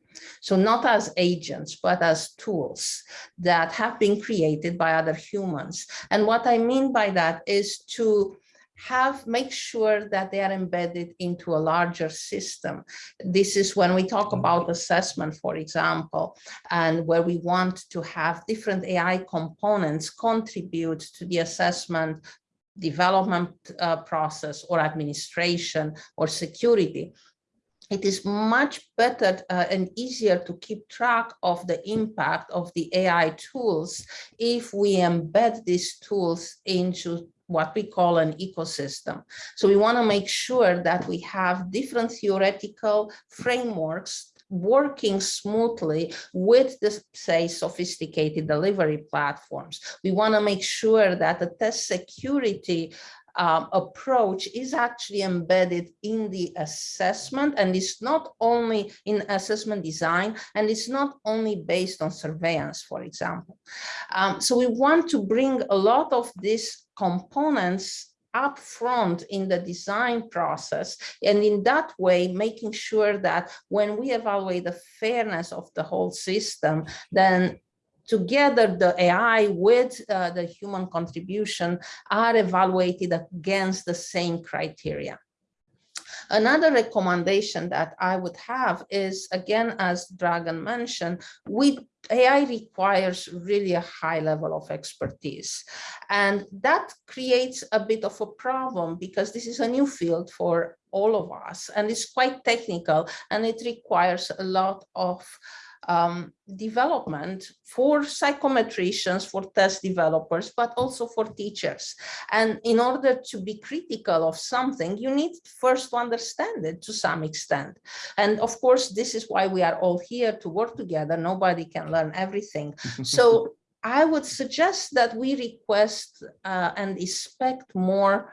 So not as agents, but as tools that have been created by other humans. And what I mean by that is to have make sure that they are embedded into a larger system. This is when we talk about assessment, for example, and where we want to have different AI components contribute to the assessment development uh, process or administration or security it is much better uh, and easier to keep track of the impact of the AI tools if we embed these tools into what we call an ecosystem. So we want to make sure that we have different theoretical frameworks working smoothly with the say sophisticated delivery platforms. We want to make sure that the test security um, approach is actually embedded in the assessment and it's not only in assessment design and it's not only based on surveillance, for example. Um, so we want to bring a lot of these components up front in the design process and in that way making sure that when we evaluate the fairness of the whole system then together the AI with uh, the human contribution are evaluated against the same criteria. Another recommendation that I would have is, again, as Dragan mentioned, we AI requires really a high level of expertise. And that creates a bit of a problem because this is a new field for all of us and it's quite technical and it requires a lot of um, development for psychometricians, for test developers, but also for teachers. And in order to be critical of something, you need first to understand it to some extent. And of course, this is why we are all here to work together. Nobody can learn everything. So I would suggest that we request uh, and expect more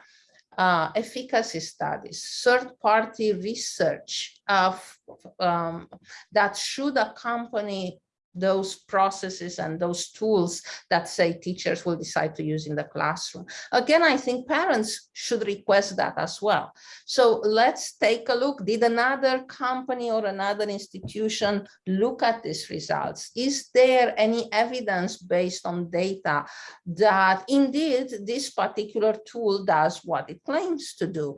uh, efficacy studies, third-party research of, um, that should accompany those processes and those tools that say teachers will decide to use in the classroom. Again, I think parents should request that as well. So let's take a look. Did another company or another institution look at these results? Is there any evidence based on data that indeed this particular tool does what it claims to do?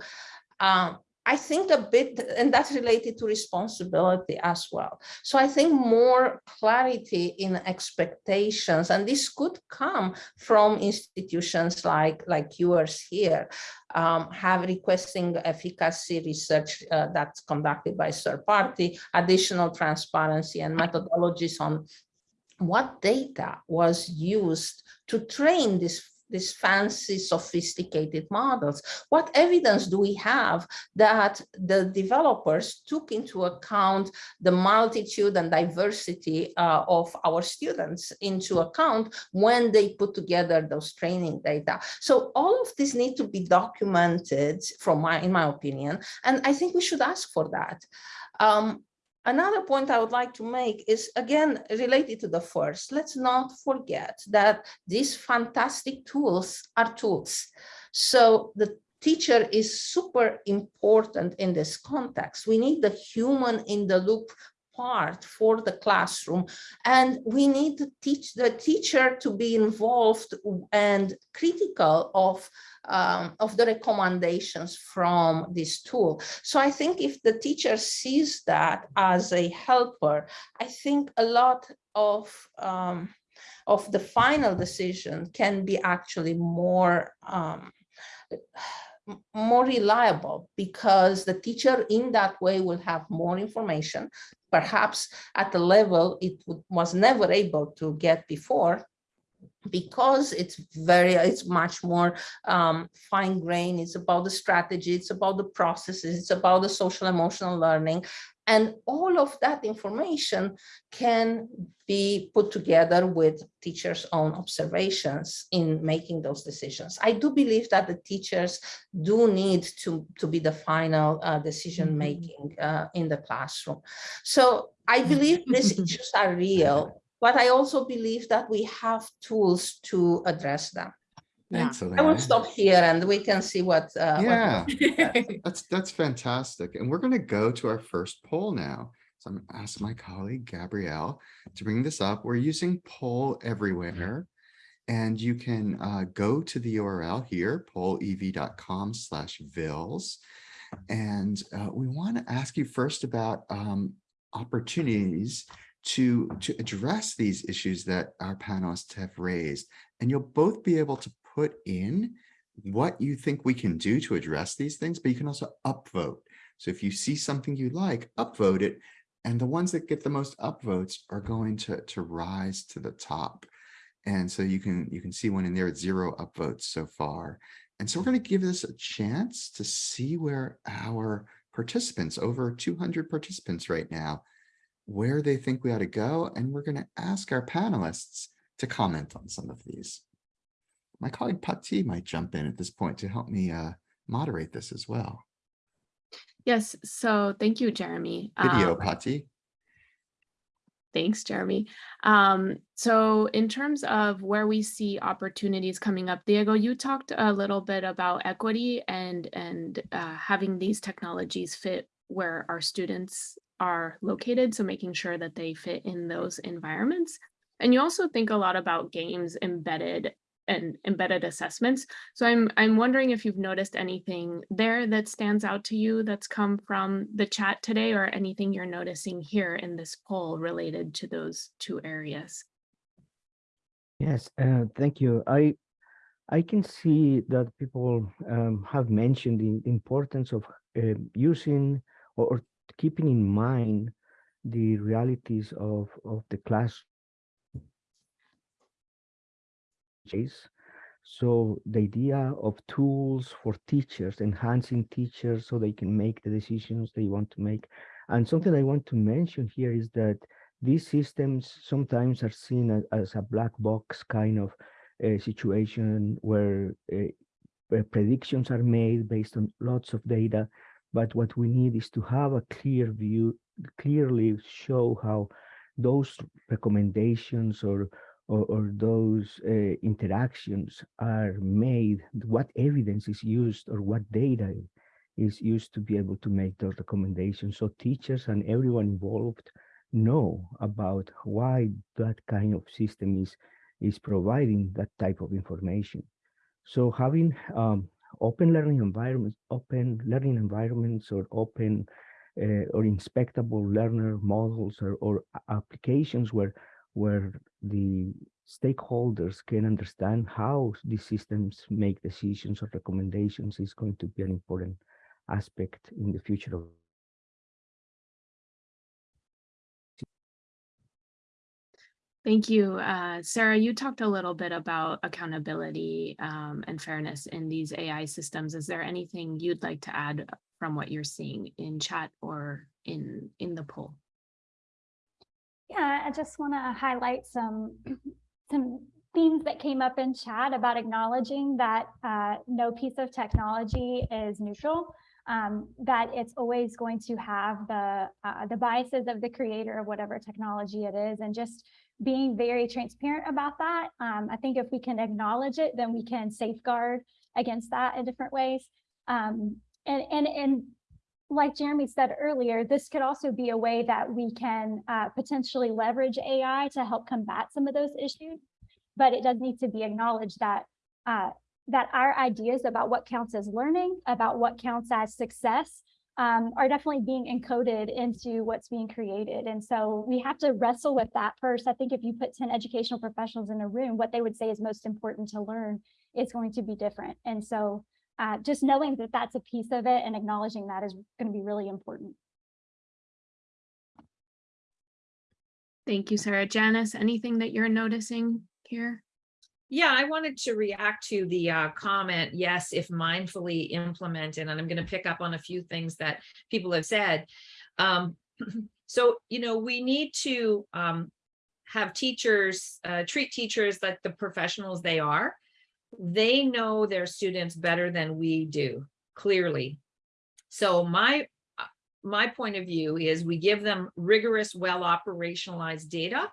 Um, I think a bit, and that's related to responsibility as well. So I think more clarity in expectations, and this could come from institutions like, like yours here, um, have requesting efficacy research uh, that's conducted by third party, additional transparency and methodologies on what data was used to train this these fancy, sophisticated models. What evidence do we have that the developers took into account the multitude and diversity uh, of our students into account when they put together those training data? So all of this need to be documented from my, in my opinion, and I think we should ask for that. Um, Another point I would like to make is again related to the first. Let's not forget that these fantastic tools are tools. So the teacher is super important in this context. We need the human in the loop part for the classroom and we need to teach the teacher to be involved and critical of um, of the recommendations from this tool. So I think if the teacher sees that as a helper, I think a lot of um, of the final decision can be actually more um, more reliable because the teacher in that way will have more information, perhaps at a level it was never able to get before because it's very it's much more um, fine grain it's about the strategy it's about the processes it's about the social emotional learning and all of that information can be put together with teachers own observations in making those decisions i do believe that the teachers do need to to be the final uh, decision Mm-hmm. making uh, in the classroom so i believe these issues are real but I also believe that we have tools to address them. Yeah. Thanks, I will stop here and we can see what. uh, what- Yeah, that's, that's fantastic. And we're going to go to our first poll now. So I'm gonna ask my colleague Gabrielle to bring this up. We're using poll everywhere. And you can uh, go to the URL here, pollev.com slash vils. And uh, we want to ask you first about um, opportunities to, to address these issues that our panelists have raised. And you'll both be able to put in what you think we can do to address these things, but you can also upvote. So if you see something you like, upvote it. And the ones that get the most upvotes are going to, to rise to the top. And so you can you can see one in there at zero upvotes so far. And so we're going to give this a chance to see where our participants, over 200 participants right now, where they think we ought to go. And we're going to ask our panelists to comment on some of these. My colleague Pati might jump in at this point to help me uh, moderate this as well. Yes, so thank you, Jeremy. Video, Um, Pati. Thanks, Jeremy. Um, so in terms of where we see opportunities coming up, Diego, you talked a little bit about equity and and uh, having these technologies fit where our students are located. So making sure that they fit in those environments. And you also think a lot about games embedded and embedded assessments. So I'm I'm wondering if you've noticed anything there that stands out to you that's come from the chat today or anything you're noticing here in this poll related to those two areas. Yes, uh, thank you. I I can see that people um, have mentioned the importance of uh, using or, or keeping in mind the realities of of the class. So the idea of tools for teachers, enhancing teachers so they can make the decisions they want to make. And something I want to mention here is that these systems sometimes are seen as, as a black box kind of uh, situation where uh, where predictions are made based on lots of data. But what we need is to have a clear view, clearly show how those recommendations or or, or those uh, interactions are made, what evidence is used or what data is used to be able to make those recommendations. So teachers and everyone involved know about why that kind of system is, is providing that type of information. So having um, open learning environments, open learning environments or open uh, or inspectable learner models or, or applications where where the stakeholders can understand how these systems make decisions or recommendations is going to be an important aspect in the future of Thank you. Uh, Sarah, you talked a little bit about accountability um, and fairness in these AI systems. Is there anything you'd like to add from what you're seeing in chat or in, in the poll? Yeah, I just want to highlight some some themes that came up in chat about acknowledging that uh, no piece of technology is neutral, um, that it's always going to have the uh, the biases of the creator of whatever technology it is, and just being very transparent about that. Um, I think if we can acknowledge it, then we can safeguard against that in different ways. Um, and and and like Jeremy said earlier, this could also be a way that we can uh, potentially leverage AI to help combat some of those issues. But it does need to be acknowledged that uh, that our ideas about what counts as learning, about what counts as success, um, are definitely being encoded into what's being created. And so we have to wrestle with that first. I think if you put 10 educational professionals in a room, what they would say is most important to learn is going to be different. And so uh, just knowing that that's a piece of it and acknowledging that is going to be really important. Thank you, Sarah. Janice, anything that you're noticing here? Yeah, I wanted to react to the uh, comment, yes, if mindfully implemented, and I'm going to pick up on a few things that people have said. Um, so, you know, we need to um, have teachers, uh, treat teachers like the professionals they are they know their students better than we do, clearly. So my uh, my point of view is we give them rigorous, well operationalized data,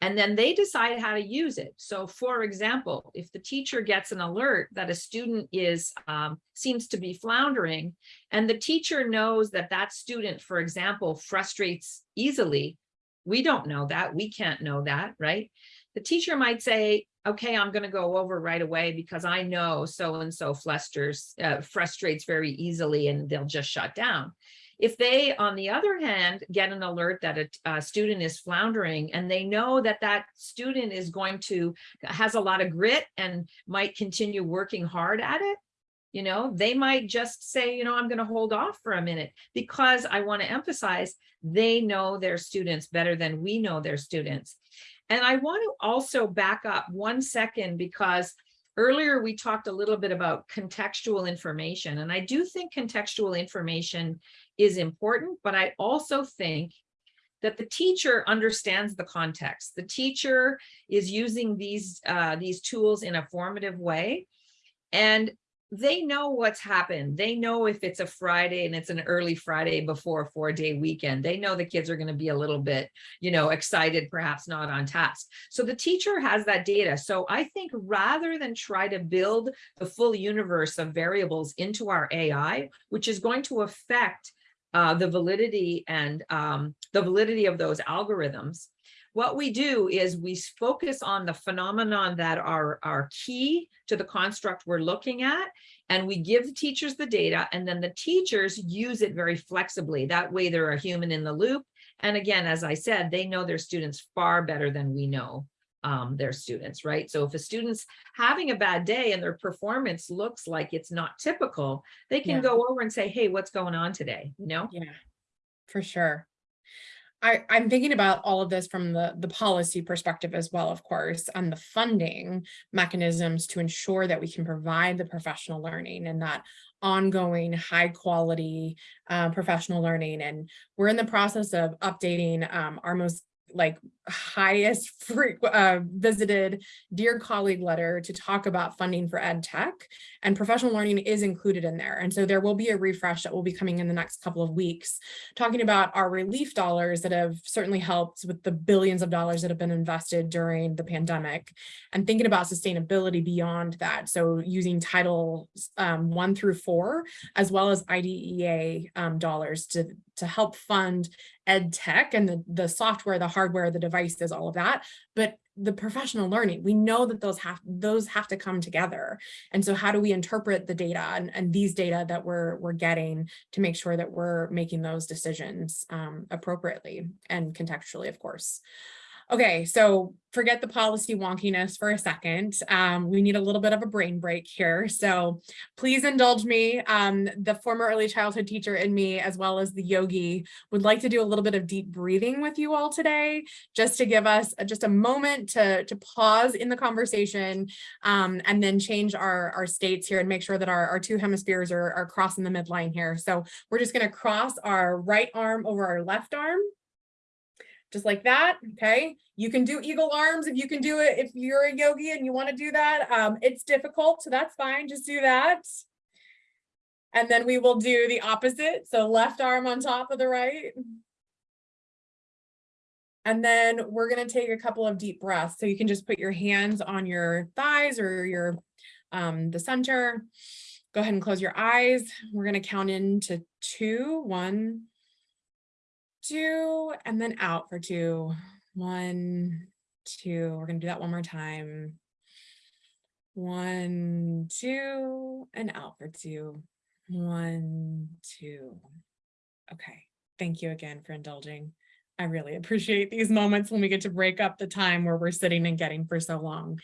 and then they decide how to use it. So for example, if the teacher gets an alert that a student is um, seems to be floundering, and the teacher knows that that student, for example, frustrates easily, we don't know that, we can't know that, right? The teacher might say, okay, I'm going to go over right away because I know so-and-so flusters, uh, frustrates very easily and they'll just shut down. If they, on the other hand, get an alert that a, a, student is floundering and they know that that student is going to, has a lot of grit and might continue working hard at it, you know, they might just say, you know, I'm going to hold off for a minute because I want to emphasize they know their students better than we know their students. And I want to also back up one second because earlier we talked a little bit about contextual information. And I do think contextual information is important, but I also think that the teacher understands the context. The teacher is using these, uh, these tools in a formative way. And they know what's happened. They know if it's a Friday and it's an early Friday before a four day weekend, they know the kids are going to be a little bit, you know, excited, perhaps not on task. So the teacher has that data. So I think rather than try to build the full universe of variables into our AI, which is going to affect uh, the validity and um, the validity of those algorithms, what we do is we focus on the phenomenon that are, are key to the construct we're looking at, and we give the teachers the data, and then the teachers use it very flexibly. That way they're a human in the loop. And again, as I said, they know their students far better than we know um, their students, right? So if a student's having a bad day and their performance looks like it's not typical, they can Yeah. go over and say, hey, what's going on today, you know? Yeah, for sure. I, I'm thinking about all of this from the, the policy perspective as well, of course, and the funding mechanisms to ensure that we can provide the professional learning and that ongoing high quality uh, professional learning. And we're in the process of updating um, our most like highest uh, visited dear colleague letter to talk about funding for ed tech and professional learning is included in there. And so there will be a refresh that will be coming in the next couple of weeks, talking about our relief dollars that have certainly helped with the billions of dollars that have been invested during the pandemic and thinking about sustainability beyond that. So using title um, one through four, as well as IDEA um, dollars to, to help fund ed tech and the, the software, the hardware, the devices, all of that. But the professional learning, we know that those have those have to come together. And so how do we interpret the data and, and these data that we're, we're getting to make sure that we're making those decisions um, appropriately and contextually, of course. Okay, so forget the policy wonkiness for a second. Um, we need a little bit of a brain break here. So please indulge me. Um, the former early childhood teacher in me, as well as the yogi, would like to do a little bit of deep breathing with you all today, just to give us a, just a moment to, to pause in the conversation um, and then change our, our states here and make sure that our, our two hemispheres are, are crossing the midline here. So we're just gonna cross our right arm over our left arm just like that, okay? You can do eagle arms if you can do it, if you're a yogi and you wanna do that. Um, it's difficult, so that's fine, just do that. And then we will do the opposite, so left arm on top of the right. And then we're gonna take a couple of deep breaths. So you can just put your hands on your thighs or your um, the center. Go ahead and close your eyes. We're gonna count into two, one, two, and then out for two. One, two. We're going to do that one more time. One, two, and out for two. One, two. Okay. Thank you again for indulging. I really appreciate these moments when we get to break up the time where we're sitting and getting for so long.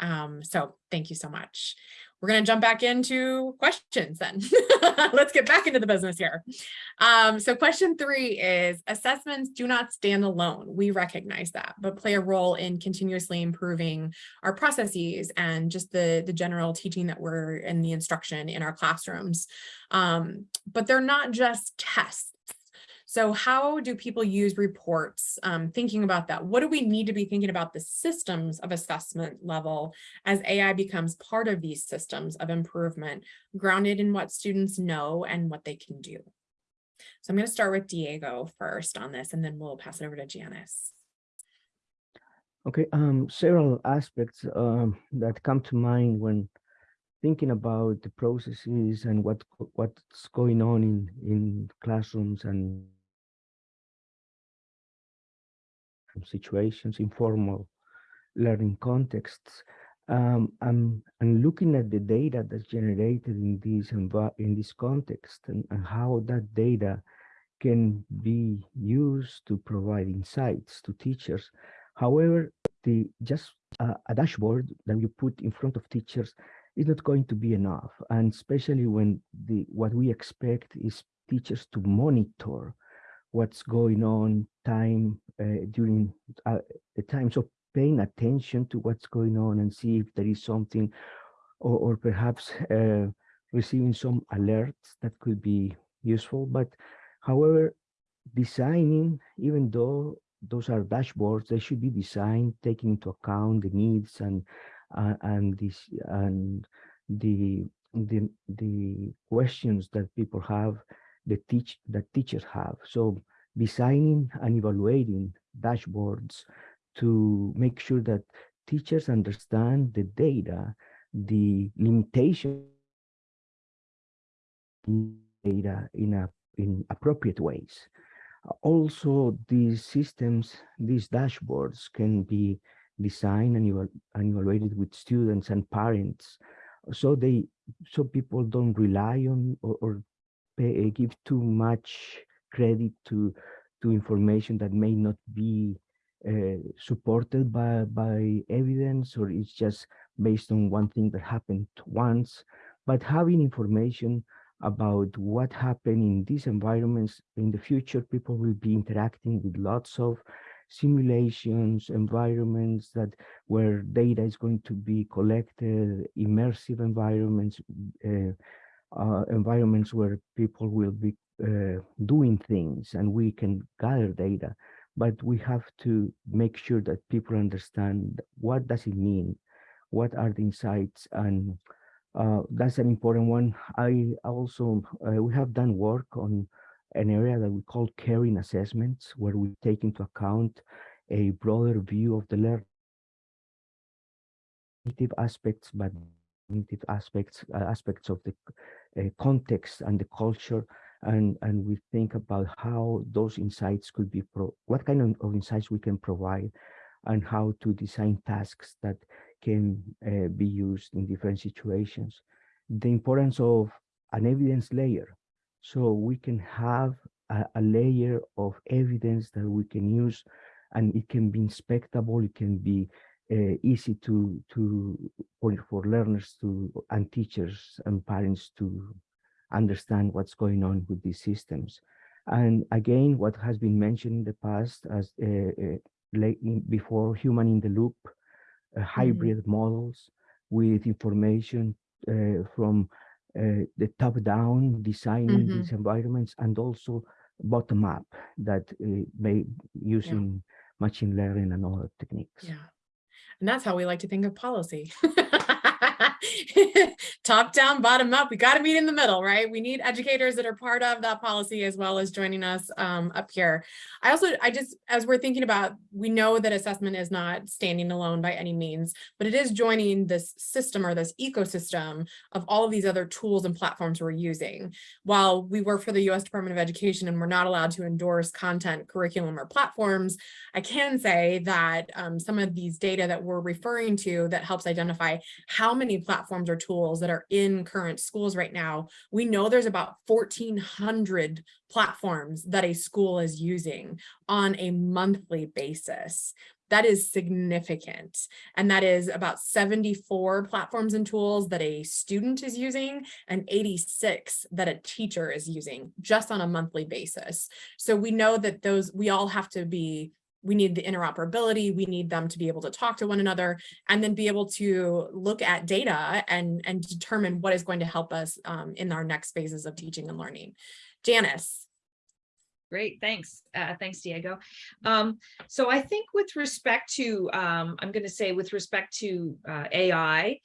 Um, so thank you so much. We're going to jump back into questions then. Let's get back into the business here. Um, so question three is assessments do not stand alone. We recognize that, but play a role in continuously improving our processes and just the, the general teaching that we're in the instruction in our classrooms. Um, but they're not just tests. So how do people use reports? Um, thinking about that, what do we need to be thinking about the systems of assessment level as AI becomes part of these systems of improvement, grounded in what students know and what they can do? So I'm going to start with Diego first on this, and then we'll pass it over to Janice. Okay, um, several aspects um, that come to mind when thinking about the processes and what what's going on in in classrooms and situations, informal learning contexts. Um, looking at the data that's generated in this in this context and, and how that data can be used to provide insights to teachers. However, the just uh, a dashboard that you put in front of teachers is not going to be enough, and especially when the what we expect is teachers to monitor what's going on time uh, during uh, the times of paying attention to what's going on and see if there is something or, or perhaps uh, receiving some alerts that could be useful but however designing even though those are dashboards they should be designed taking into account the needs and uh, and this and the the the questions that people have the teach that teachers have. So designing and evaluating dashboards to make sure that teachers understand the data, the limitation data in a in appropriate ways. Also, these systems, these dashboards can be designed and, evalu and evaluated with students and parents so they so people don't rely on or, or pay, uh, give too much credit to to information that may not be uh, supported by by evidence or it's just based on one thing that happened once. But having information about what happened in these environments in the future people will be interacting with lots of simulations environments that where data is going to be collected immersive environments uh, uh, environments where people will be uh, doing things and we can gather data but we have to make sure that people understand what does it mean, what are the insights, and uh, that's an important one. I also, uh, we have done work on an area that we call caring assessments, where we take into account a broader view of the learning aspects, but aspects, uh, aspects of the uh, context and the culture and and we think about how those insights could be pro what kind of, of insights we can provide and how to design tasks that can uh, be used in different situations. The importance of an evidence layer. So we can have a, a layer of evidence that we can use and it can be inspectable it can be uh, easy to to for, for learners to and teachers and parents to understand what's going on with these systems. And again, what has been mentioned in the past as uh, uh, late in, before human in the loop, uh, hybrid models with information uh, from uh, the top down designing Mhm. these environments and also bottom up that may using machine learning and other techniques. Yeah. And that's how we like to think of policy. Top down, bottom up. We got to meet in the middle, right? We need educators that are part of that policy as well as joining us um, up here. I also, I just, as we're thinking about, we know that assessment is not standing alone by any means, but it is joining this system or this ecosystem of all of these other tools and platforms we're using. While we work for the US Department of Education and we're not allowed to endorse content, curriculum, or platforms, I can say that um, some of these data that we're referring to that helps identify how many platforms or tools that are in current schools right now, we know there's about 1,400 platforms that a school is using on a monthly basis. That is significant. And that is about 74 platforms and tools that a student is using and 86 that a teacher is using just on a monthly basis. So we know that those, we all have to be we need the interoperability, we need them to be able to talk to one another and then be able to look at data and, and determine what is going to help us um, in our next phases of teaching and learning. Janice. Great, thanks. Uh, thanks, Diego. Um, so I think with respect to, um, I'm going to say with respect to uh, AI,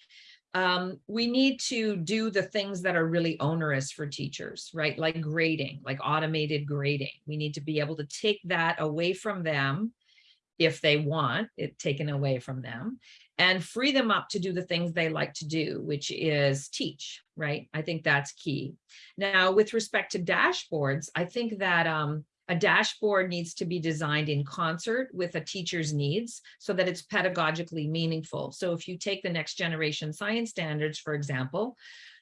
um, we need to do the things that are really onerous for teachers, right? Like grading, like automated grading. We need to be able to take that away from them if they want it taken away from them and free them up to do the things they like to do, which is teach, right? I think that's key. Now, with respect to dashboards, I think that um, a dashboard needs to be designed in concert with a teacher's needs so that it's pedagogically meaningful. So if you take the next generation science standards, for example,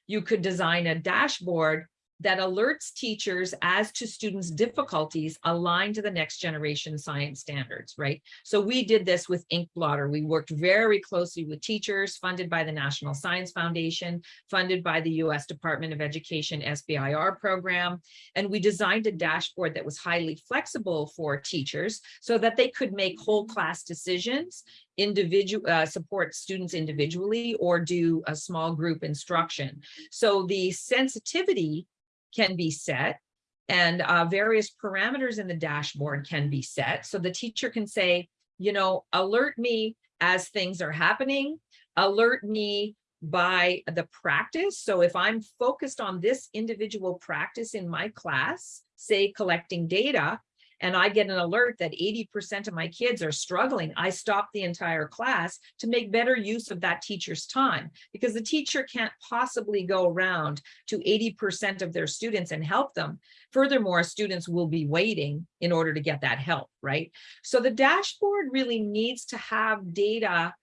you could design a dashboard that alerts teachers as to students' difficulties aligned to the next generation science standards, right? So we did this with Inq-Blotter. We worked very closely with teachers funded by the National Science Foundation, funded by the US Department of Education SBIR program. And we designed a dashboard that was highly flexible for teachers so that they could make whole class decisions individual uh, support students individually or do a small group instruction. So the sensitivity can be set and uh, various parameters in the dashboard can be set. So the teacher can say, you know, alert me as things are happening, alert me by the practice. So if I'm focused on this individual practice in my class, say collecting data, and I get an alert that 80% of my kids are struggling, I stop the entire class to make better use of that teacher's time because the teacher can't possibly go around to 80% of their students and help them. Furthermore, students will be waiting in order to get that help, right? So the dashboard really needs to have data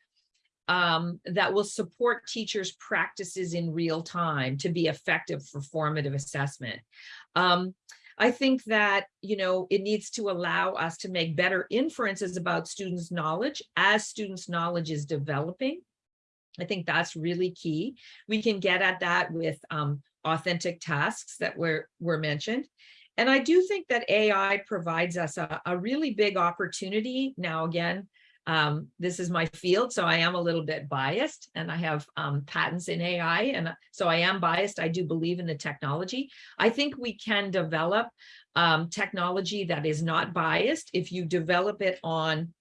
um, that will support teachers' practices in real time to be effective for formative assessment. Um, I think that, you know, it needs to allow us to make better inferences about students' knowledge as students' knowledge is developing. I think that's really key. We can get at that with um, authentic tasks that were, were mentioned. And I do think that AI provides us a, a really big opportunity now again um, this is my field, so I am a little bit biased and I have um, patents in AI. And so I am biased. I do believe in the technology. I think we can develop um, technology that is not biased if you develop it on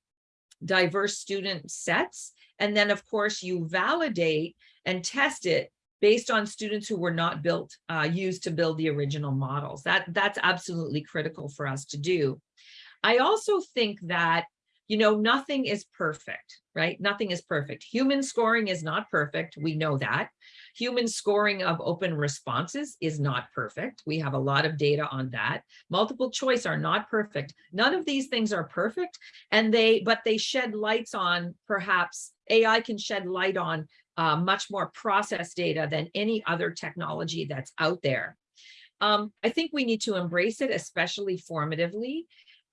diverse student sets. And then of course you validate and test it based on students who were not built, uh, used to build the original models. That, that's absolutely critical for us to do. I also think that, you know, nothing is perfect, right? Nothing is perfect. Human scoring is not perfect. We know that. Human scoring of open responses is not perfect. We have a lot of data on that. Multiple choice are not perfect. None of these things are perfect and they, but they shed lights on perhaps AI can shed light on uh, much more process data than any other technology that's out there. Um, I think we need to embrace it, especially formatively.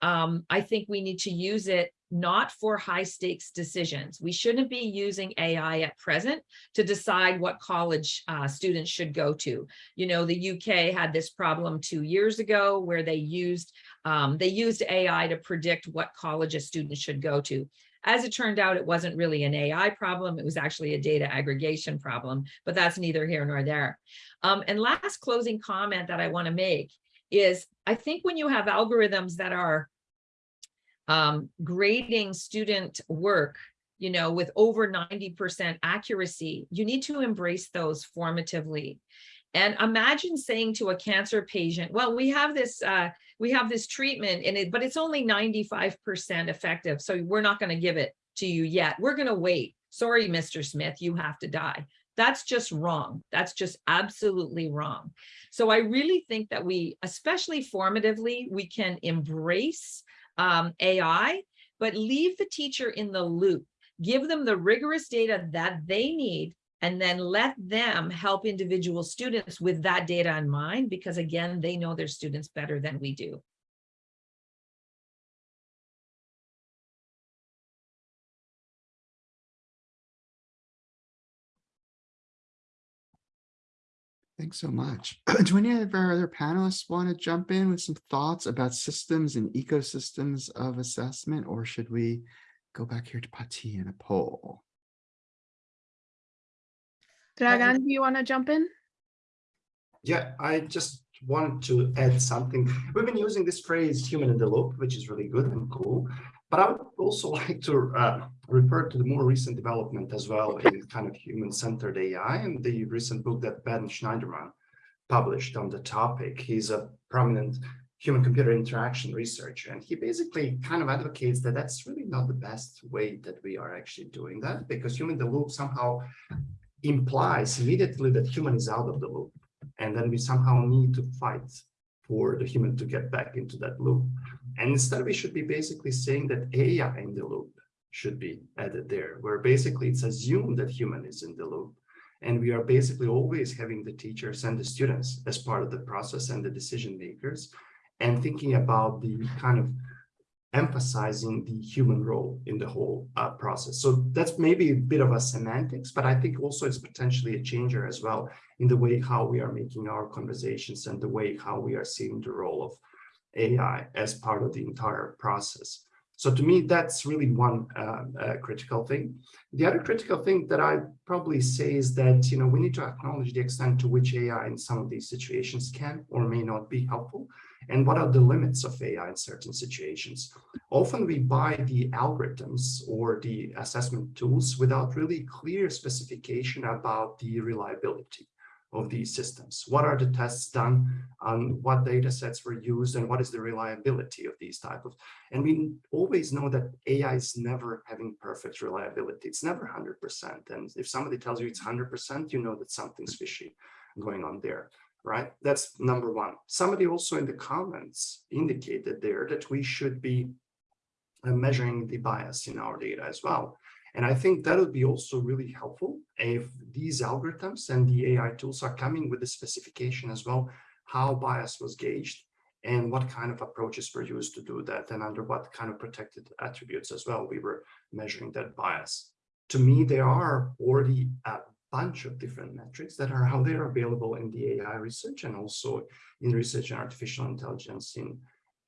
Um, I think we need to use it not for high stakes decisions. We shouldn't be using AI at present to decide what college uh, students should go to. You know, the UK had this problem two years ago where they used um, they used AI to predict what college a student should go to. As it turned out, it wasn't really an AI problem. It was actually a data aggregation problem, but that's neither here nor there. Um, and last closing comment that I want to make is I think when you have algorithms that are um, grading student work, you know, with over 90% accuracy, you need to embrace those formatively. And imagine saying to a cancer patient, well, we have this uh, we have this treatment in it, but it's only 95% effective. So we're not going to give it to you yet. We're going to wait. Sorry, Mr. Smith, you have to die. That's just wrong. That's just absolutely wrong. So I really think that we, especially formatively, we can embrace um, AI, but leave the teacher in the loop. Give them the rigorous data that they need and then let them help individual students with that data in mind, because again, they know their students better than we do. Thanks so much. Do any of our other panelists want to jump in with some thoughts about systems and ecosystems of assessment, or should we go back here to Pati and a poll? Dragan, do you want to jump in? Yeah, I just wanted to add something. We've been using this phrase human in the loop, which is really good and cool. But I would also like to uh, refer to the more recent development as well in kind of human-centered AI and the recent book that Ben Shneiderman published on the topic. He's a prominent human-computer interaction researcher, and he basically kind of advocates that that's really not the best way that we are actually doing that because human the loop somehow implies immediately that human is out of the loop. And then we somehow need to fight for the human to get back into that loop. And instead, we should be basically saying that AI in the loop should be added there, where basically it's assumed that human is in the loop. And we are basically always having the teachers and the students as part of the process and the decision makers and thinking about the kind of emphasizing the human role in the whole uh, process. So that's maybe a bit of a semantics, but I think also it's potentially a changer as well in the way how we are making our conversations and the way how we are seeing the role of AI as part of the entire process. So to me, that's really one uh, uh, critical thing. The other critical thing that I probably say is that, you know, we need to acknowledge the extent to which AI in some of these situations can or may not be helpful and what are the limits of AI in certain situations. Often we buy the algorithms or the assessment tools without really clear specification about the reliability of these systems. What are the tests done on what data sets were used and what is the reliability of these type of, and we always know that AI is never having perfect reliability. It's never 100%. And if somebody tells you it's 100%, you know that something's fishy going on there right? That's number one. Somebody also in the comments indicated there that we should be uh, measuring the bias in our data as well. And I think that would be also really helpful if these algorithms and the AI tools are coming with the specification as well, how bias was gauged and what kind of approaches were used to do that and under what kind of protected attributes as well we were measuring that bias. To me, there are already a bunch of different metrics that are out there available in the AI research and also in research and artificial intelligence in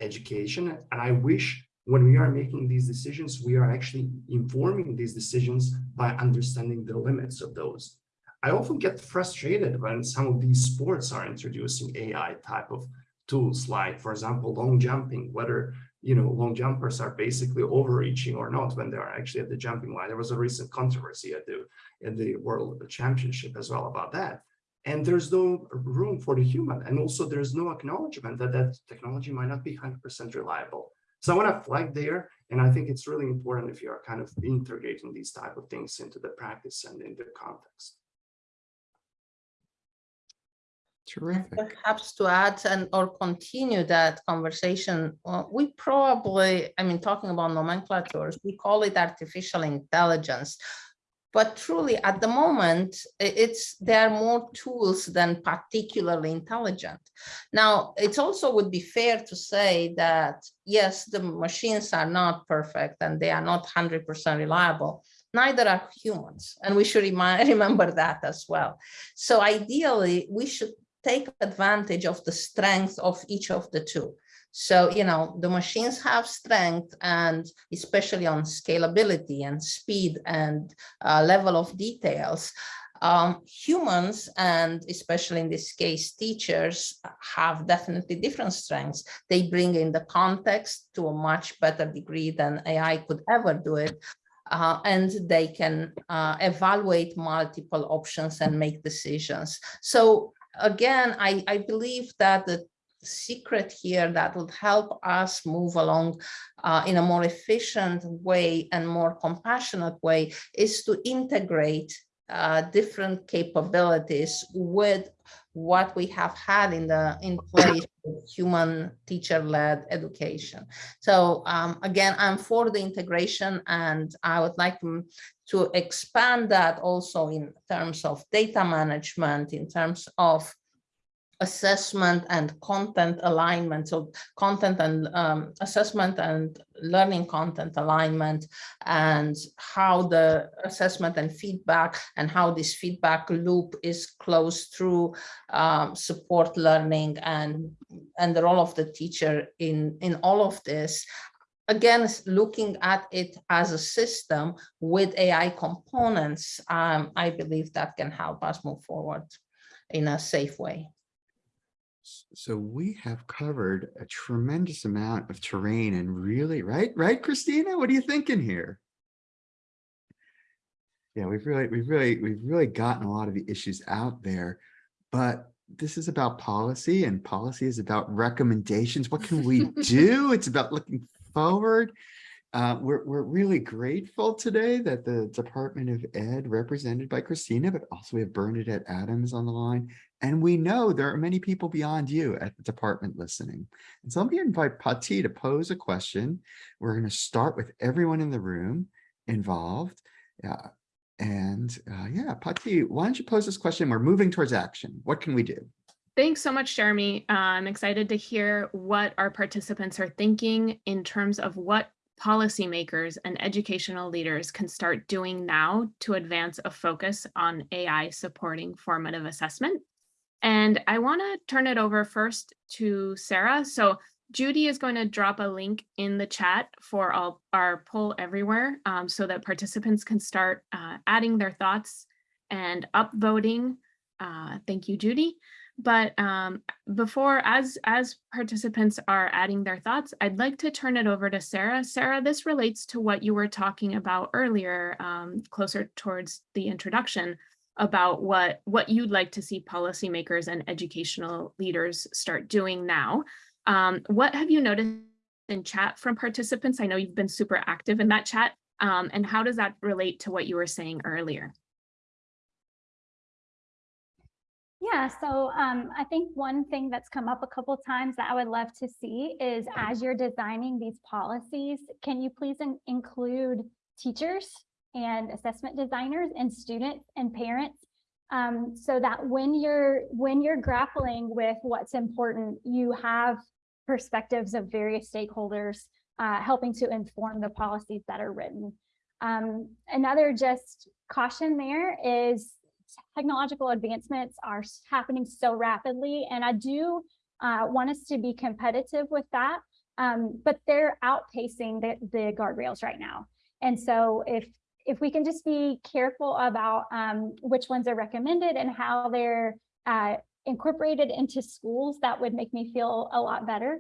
education. And I wish when we are making these decisions, we are actually informing these decisions by understanding the limits of those. I often get frustrated when some of these sports are introducing AI type of tools, like, for example, long jumping, whether you know, long jumpers are basically overreaching or not when they are actually at the jumping line. There was a recent controversy at the in the World Championship as well about that. And there's no room for the human. And also there's no acknowledgement that that technology might not be 100% reliable. So I want to flag there. And I think it's really important if you are kind of integrating these type of things into the practice and in the context. Terrific. Perhaps to add and or continue that conversation, uh, we probably, I mean, talking about nomenclatures, we call it artificial intelligence. But truly, at the moment, it's there are more tools than particularly intelligent. Now, it also would be fair to say that, yes, the machines are not perfect and they are not 100% reliable neither are humans. And we should remember that as well. So ideally, we should take advantage of the strength of each of the two. So, you know, the machines have strength and especially on scalability and speed and uh, level of details. Um, humans and especially in this case teachers have definitely different strengths. They bring in the context to a much better degree than AI could ever do it. Uh, and they can uh, evaluate multiple options and make decisions. So again, I, I believe that the secret here that would help us move along uh, in a more efficient way and more compassionate way is to integrate uh, different capabilities with what we have had in the in place human teacher-led education. So um, again, I'm for the integration and I would like to, to expand that also in terms of data management, in terms of assessment and content alignment. So content and um, assessment and learning content alignment and how the assessment and feedback and how this feedback loop is closed through um, support learning and and the role of the teacher in in all of this. Again looking at it as a system with AI components um, I believe that can help us move forward in a safe way so we have covered a tremendous amount of terrain and really, right, right, Kristina? What are you thinking here? Yeah, we've really, we've really, we've really gotten a lot of the issues out there, but this is about policy and policy is about recommendations. What can we do? It's about looking forward. Uh, we're, we're really grateful today that the Department of Ed represented by Kristina, but also we have Bernadette Adams on the line. And we know there are many people beyond you at the department listening. And so let me invite Pati to pose a question. We're going to start with everyone in the room involved. And uh, yeah, Pati, why don't you pose this question? We're moving towards action. What can we do? Thanks so much, Jeremy. Uh, I'm excited to hear what our participants are thinking in terms of what policymakers and educational leaders can start doing now to advance a focus on AI supporting formative assessment. And I want to turn it over first to Sarah. So Judy is going to drop a link in the chat for all our poll everywhere um, so that participants can start uh, adding their thoughts and upvoting. Uh, thank you, Judy. But um, before, as, as participants are adding their thoughts, I'd like to turn it over to Sarah. Sarah, this relates to what you were talking about earlier, um, closer towards the introduction about what, what you'd like to see policymakers and educational leaders start doing now. Um, what have you noticed in chat from participants? I know you've been super active in that chat. Um, and how does that relate to what you were saying earlier? Yeah, so um, I think one thing that's come up a couple times that I would love to see is as you're designing these policies, can you please in include teachers and assessment designers and students and parents um, so that when you're when you're grappling with what's important, you have perspectives of various stakeholders uh, helping to inform the policies that are written. Um, another just caution there is technological advancements are happening so rapidly, and I do uh, want us to be competitive with that. um, but they're outpacing the, the guardrails right now. And so if if we can just be careful about um, which ones are recommended and how they're uh, incorporated into schools, that would make me feel a lot better.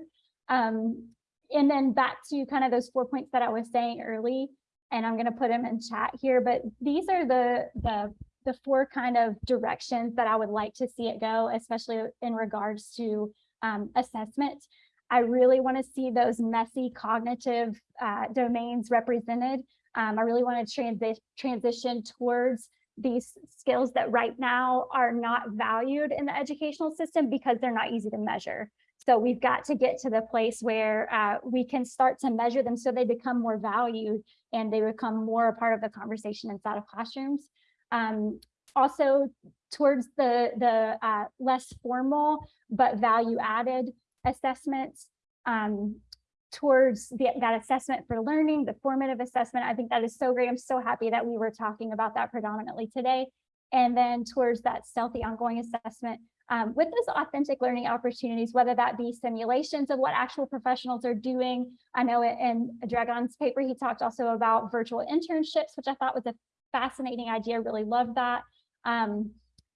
Um, and then back to kind of those four points that I was saying early, and I'm going to put them in chat here, but these are the, the, the four kind of directions that I would like to see it go, especially in regards to um, assessment. I really want to see those messy cognitive uh, domains represented. Um, I really want to transi transition towards these skills that right now are not valued in the educational system because they're not easy to measure. So we've got to get to the place where uh, we can start to measure them so they become more valued and they become more a part of the conversation inside of classrooms. Um, also towards the, the uh, less formal but value added assessments. Um, towards the, that assessment for learning, the formative assessment. I think that is so great. I'm so happy that we were talking about that predominantly today. And then towards that stealthy ongoing assessment um, with those authentic learning opportunities, whether that be simulations of what actual professionals are doing. I know in Dragan's paper, he talked also about virtual internships, which I thought was a fascinating idea. Really love that. Um,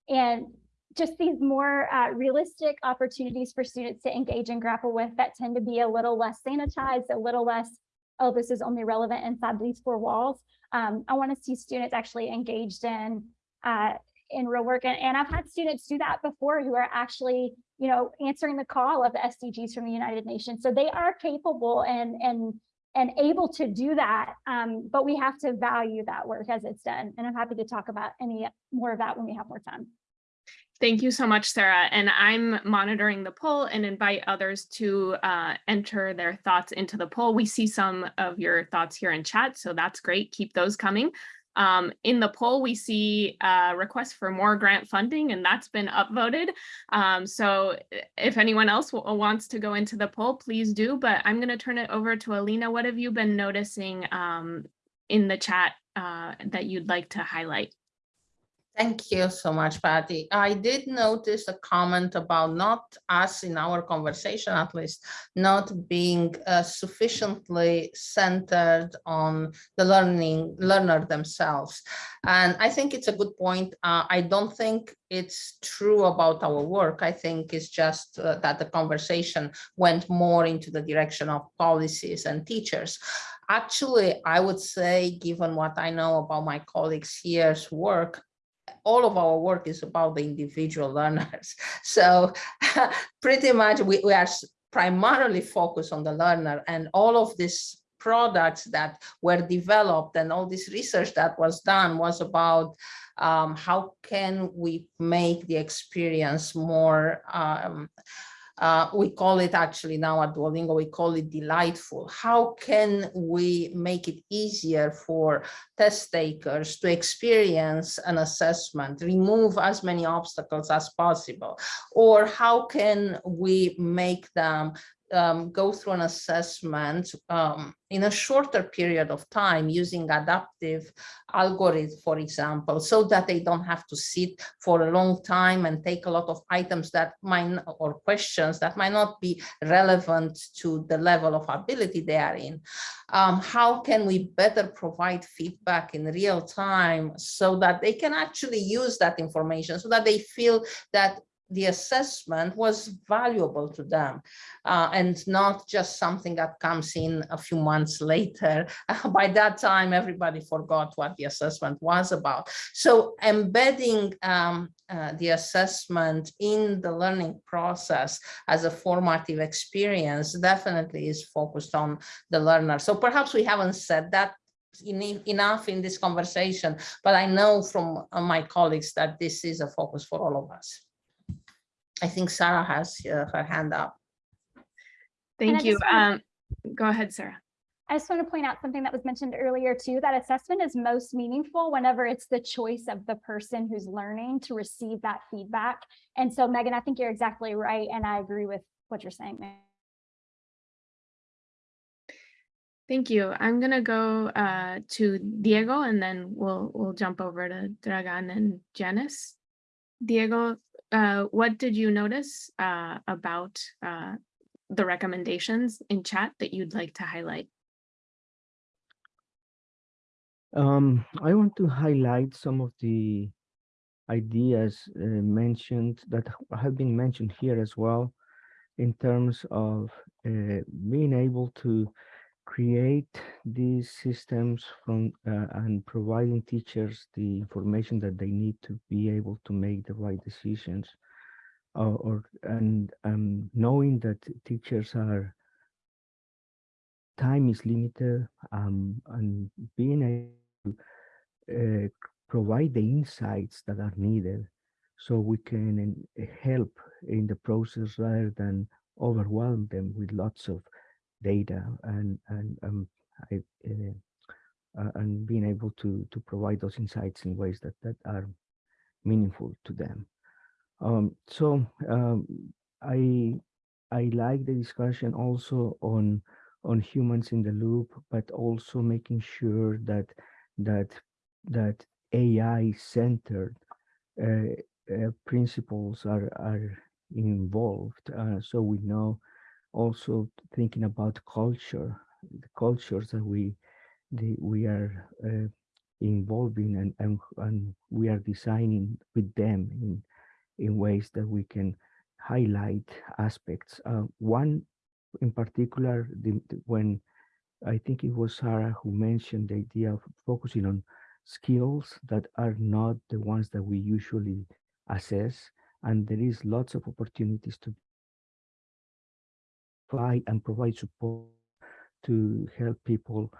and just these more uh, realistic opportunities for students to engage and grapple with that tend to be a little less sanitized, a little less, oh, this is only relevant inside these four walls. Um, I want to see students actually engaged in uh, in real work. And, and I've had students do that before who are actually, you know, answering the call of the SDGs from the United Nations. So they are capable and and and able to do that. Um, but we have to value that work as it's done. And I'm happy to talk about any more of that when we have more time. Thank you so much, Sarah. And I'm monitoring the poll and invite others to uh, enter their thoughts into the poll. We see some of your thoughts here in chat, so that's great. Keep those coming. Um, in the poll, we see a request for more grant funding, and that's been upvoted. Um, so if anyone else wants to go into the poll, please do. But I'm going to turn it over to Alina. What have you been noticing um, in the chat uh, that you'd like to highlight? Thank you so much, Pati. I did notice a comment about not us in our conversation, at least, not being uh, sufficiently centered on the learning learner themselves. And I think it's a good point. Uh, I don't think it's true about our work. I think it's just uh, that the conversation went more into the direction of policies and teachers. Actually, I would say, given what I know about my colleagues here's work, all of our work is about the individual learners. So pretty much we, we are primarily focused on the learner and all of these products that were developed and all this research that was done was about um, how can we make the experience more um, uh, we call it actually now at Duolingo, we call it delightful. How can we make it easier for test takers to experience an assessment, remove as many obstacles as possible? Or how can we make them um, go through an assessment um, in a shorter period of time using adaptive algorithms, for example, so that they don't have to sit for a long time and take a lot of items that might or questions that might not be relevant to the level of ability they are in. Um, how can we better provide feedback in real time so that they can actually use that information so that they feel that the assessment was valuable to them uh, and not just something that comes in a few months later. By that time, everybody forgot what the assessment was about. So embedding um, uh, the assessment in the learning process as a formative experience definitely is focused on the learner. So perhaps we haven't said that enough in this conversation, but I know from uh, my colleagues that this is a focus for all of us. I think Sarah has uh, her hand up. Thank you. Um, go ahead, Sarah. I just want to point out something that was mentioned earlier too, that assessment is most meaningful whenever it's the choice of the person who's learning to receive that feedback. And so Megan, I think you're exactly right. And I agree with what you're saying. Thank you. I'm going to go uh, to Diego and then we'll we'll jump over to Dragan and Janice. Diego, uh, what did you notice uh, about uh, the recommendations in chat that you'd like to highlight. Um, I want to highlight some of the ideas uh, mentioned that have been mentioned here as well in terms of uh, being able to create these systems from uh, and providing teachers the information that they need to be able to make the right decisions or, or and um, knowing that teachers are time is limited um, and being able to uh, provide the insights that are needed so we can uh, help in the process rather than overwhelm them with lots of data and and um, I, uh, uh, and being able to to provide those insights in ways that that are meaningful to them. Um, so um, I I like the discussion also on on humans in the loop, but also making sure that that that AI centered uh, uh, principles are are involved. Uh, so we know also thinking about culture, the cultures that we the, we are uh, involving and, and and we are designing with them in in ways that we can highlight aspects. Uh, one in particular, the, the- when I think it was Sarah who mentioned the idea of focusing on skills that are not the ones that we usually assess, and there is lots of opportunities to apply and provide support to help people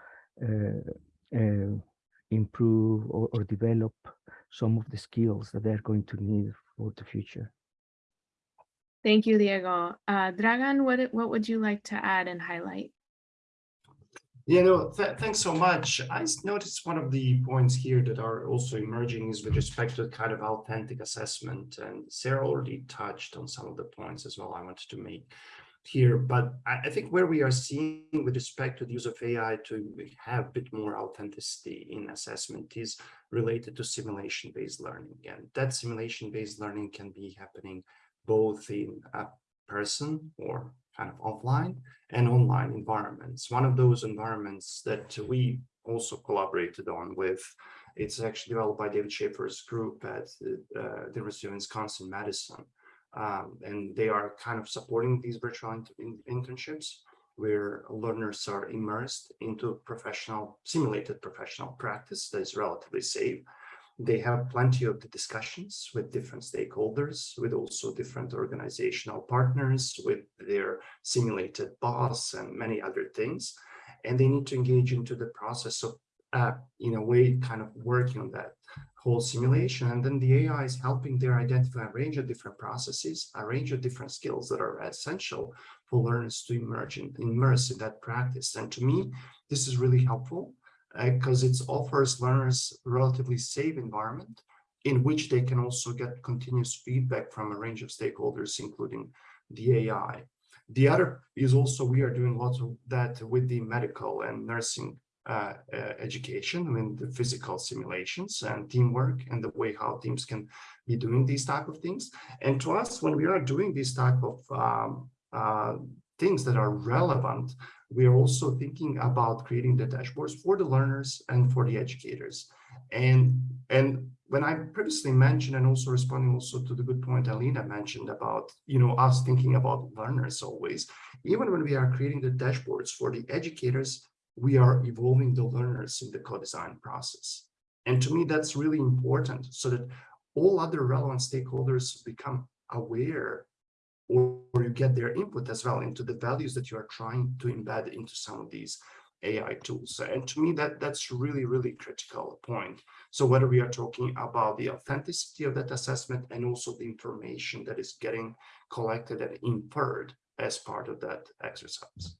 uh, uh, improve or, or develop some of the skills that they're going to need for the future. Thank you, Diego. Uh, Dragan, what, what would you like to add and highlight? Yeah, no, th thanks so much. I noticed one of the points here that are also emerging is with respect to kind of authentic assessment. And Sarah already touched on some of the points as well I wanted to make here. But I, I think where we are seeing with respect to the use of AI to have a bit more authenticity in assessment is related to simulation-based learning. And that simulation-based learning can be happening both in a person or kind of offline and online environments. One of those environments that we also collaborated on with, it's actually developed by David Shaffer's group at the uh, University of Wisconsin-Madison. Um, and they are kind of supporting these virtual in- internships where learners are immersed into professional, simulated professional practice that is relatively safe. They have plenty of the discussions with different stakeholders, with also different organizational partners, with their simulated boss and many other things. And they need to engage into the process of, uh, in a way, kind of working on that whole simulation. And then the AI is helping there identify a range of different processes, a range of different skills that are essential for learners to emerge in, immerse in that practice. And to me, this is really helpful uh, because it offers learners relatively safe environment in which they can also get continuous feedback from a range of stakeholders, including the AI. The other is also we are doing lots of that with the medical and nursing uh, uh, education, I mean the physical simulations and teamwork and the way how teams can be doing these type of things. And to us, when we are doing these type of um, uh, things that are relevant, we are also thinking about creating the dashboards for the learners and for the educators. And, and when I previously mentioned and also responding also to the good point Alina mentioned about, you know, us thinking about learners always, even when we are creating the dashboards for the educators, we are evolving the learners in the co-design process. And to me, that's really important so that all other relevant stakeholders become aware or, or you get their input as well into the values that you are trying to embed into some of these AI tools. And to me, that that's really, really critical point. So whether we are talking about the authenticity of that assessment and also the information that is getting collected and inferred as part of that exercise.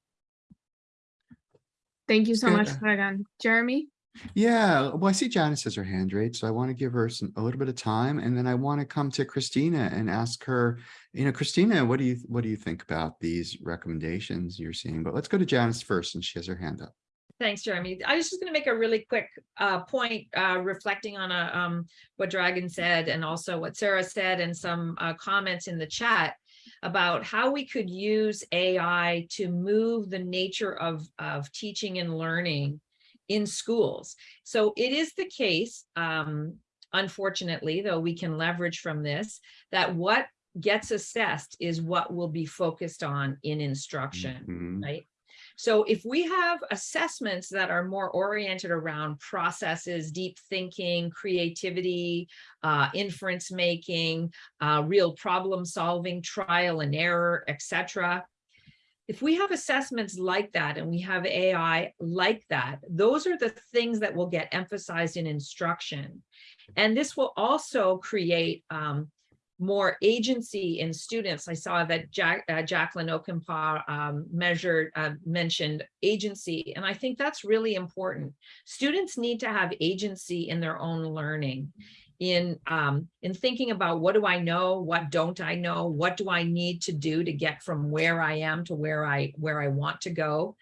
Thank you so Good. much, Dragan. Jeremy? Yeah, well, I see Janice has her hand raised, so I want to give her some, a little bit of time, and then I want to come to Kristina and ask her, you know, Kristina, what do you, what do you think about these recommendations you're seeing? But let's go to Janice first, and she has her hand up. Thanks, Jeremy. I was just going to make a really quick uh, point, uh, reflecting on a, um, what Dragan said and also what Sarah said and some uh, comments in the chat. About how we could use AI to move the nature of, of teaching and learning in schools. So it is the case, um, unfortunately, though we can leverage from this, that what gets assessed is what will be focused on in instruction, Mhm. right? So if we have assessments that are more oriented around processes, deep thinking, creativity, uh, inference making, uh, real problem solving, trial and error, etc. If we have assessments like that and we have AI like that, those are the things that will get emphasized in instruction. And this will also create um, more agency in students. I saw that Jack, uh, Jacqueline Okenpa um, measured, uh, mentioned agency, and I think that's really important. Students need to have agency in their own learning, in, um, in thinking about what do I know, what don't I know, what do I need to do to get from where I am to where I, where I want to go.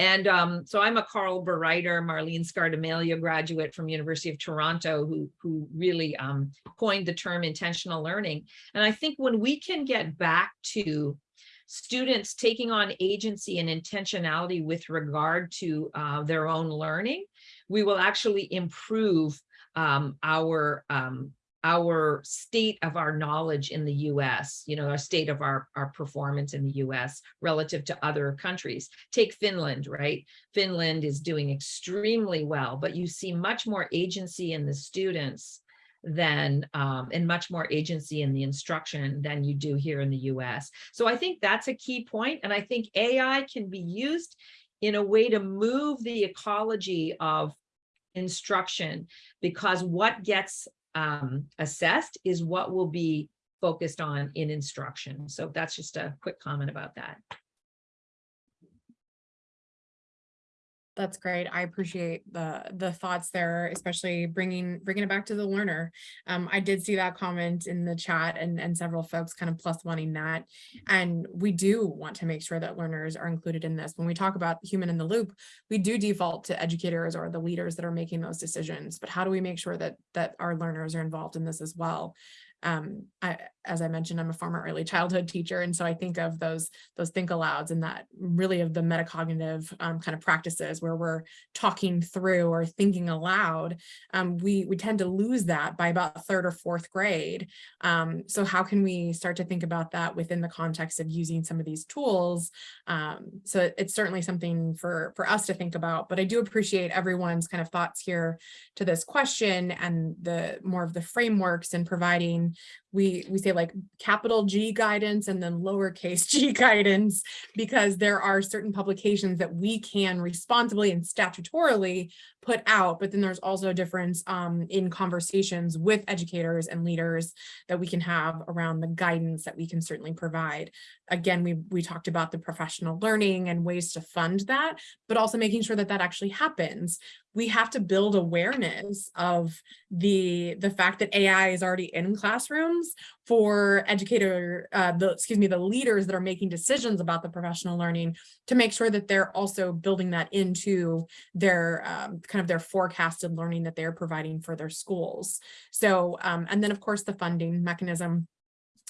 And um, so I'm a Carl Bereiter, Marlene Scardamalia graduate from University of Toronto who, who really um, coined the term intentional learning. And I think when we can get back to students taking on agency and intentionality with regard to uh, their own learning, we will actually improve um, our um, our state of our knowledge in the US, you know, our state of our, our performance in the US relative to other countries. Take Finland, right? Finland is doing extremely well, but you see much more agency in the students than um, and much more agency in the instruction than you do here in the US. So I think that's a key point, And I think AI can be used in a way to move the ecology of instruction because what gets um, assessed is what will be focused on in instruction. So that's just a quick comment about that. That's great. I appreciate the the thoughts there, especially bringing bringing it back to the learner. Um, I did see that comment in the chat and and several folks kind of plus wanting that. And we do want to make sure that learners are included in this. When we talk about human in the loop, we do default to educators or the leaders that are making those decisions. But how do we make sure that that our learners are involved in this as well? um, I, as I mentioned, I'm a former early childhood teacher. And so I think of those, those think alouds and that really of the metacognitive um, kind of practices where we're talking through or thinking aloud. Um, we, we tend to lose that by about third or fourth grade. Um, so how can we start to think about that within the context of using some of these tools? Um, so it's certainly something for, for us to think about, but I do appreciate everyone's kind of thoughts here to this question and the more of the frameworks and providing we we say like capital G guidance and then lowercase g guidance because there are certain publications that we can responsibly and statutorily put out, but then there's also a difference um, in conversations with educators and leaders that we can have around the guidance that we can certainly provide. Again, we, we talked about the professional learning and ways to fund that, but also making sure that that actually happens we have to build awareness of the the fact that AI is already in classrooms for educator, uh, the excuse me, the leaders that are making decisions about the professional learning to make sure that they're also building that into their um, kind of their forecasted learning that they're providing for their schools. So, um, and then of course the funding mechanism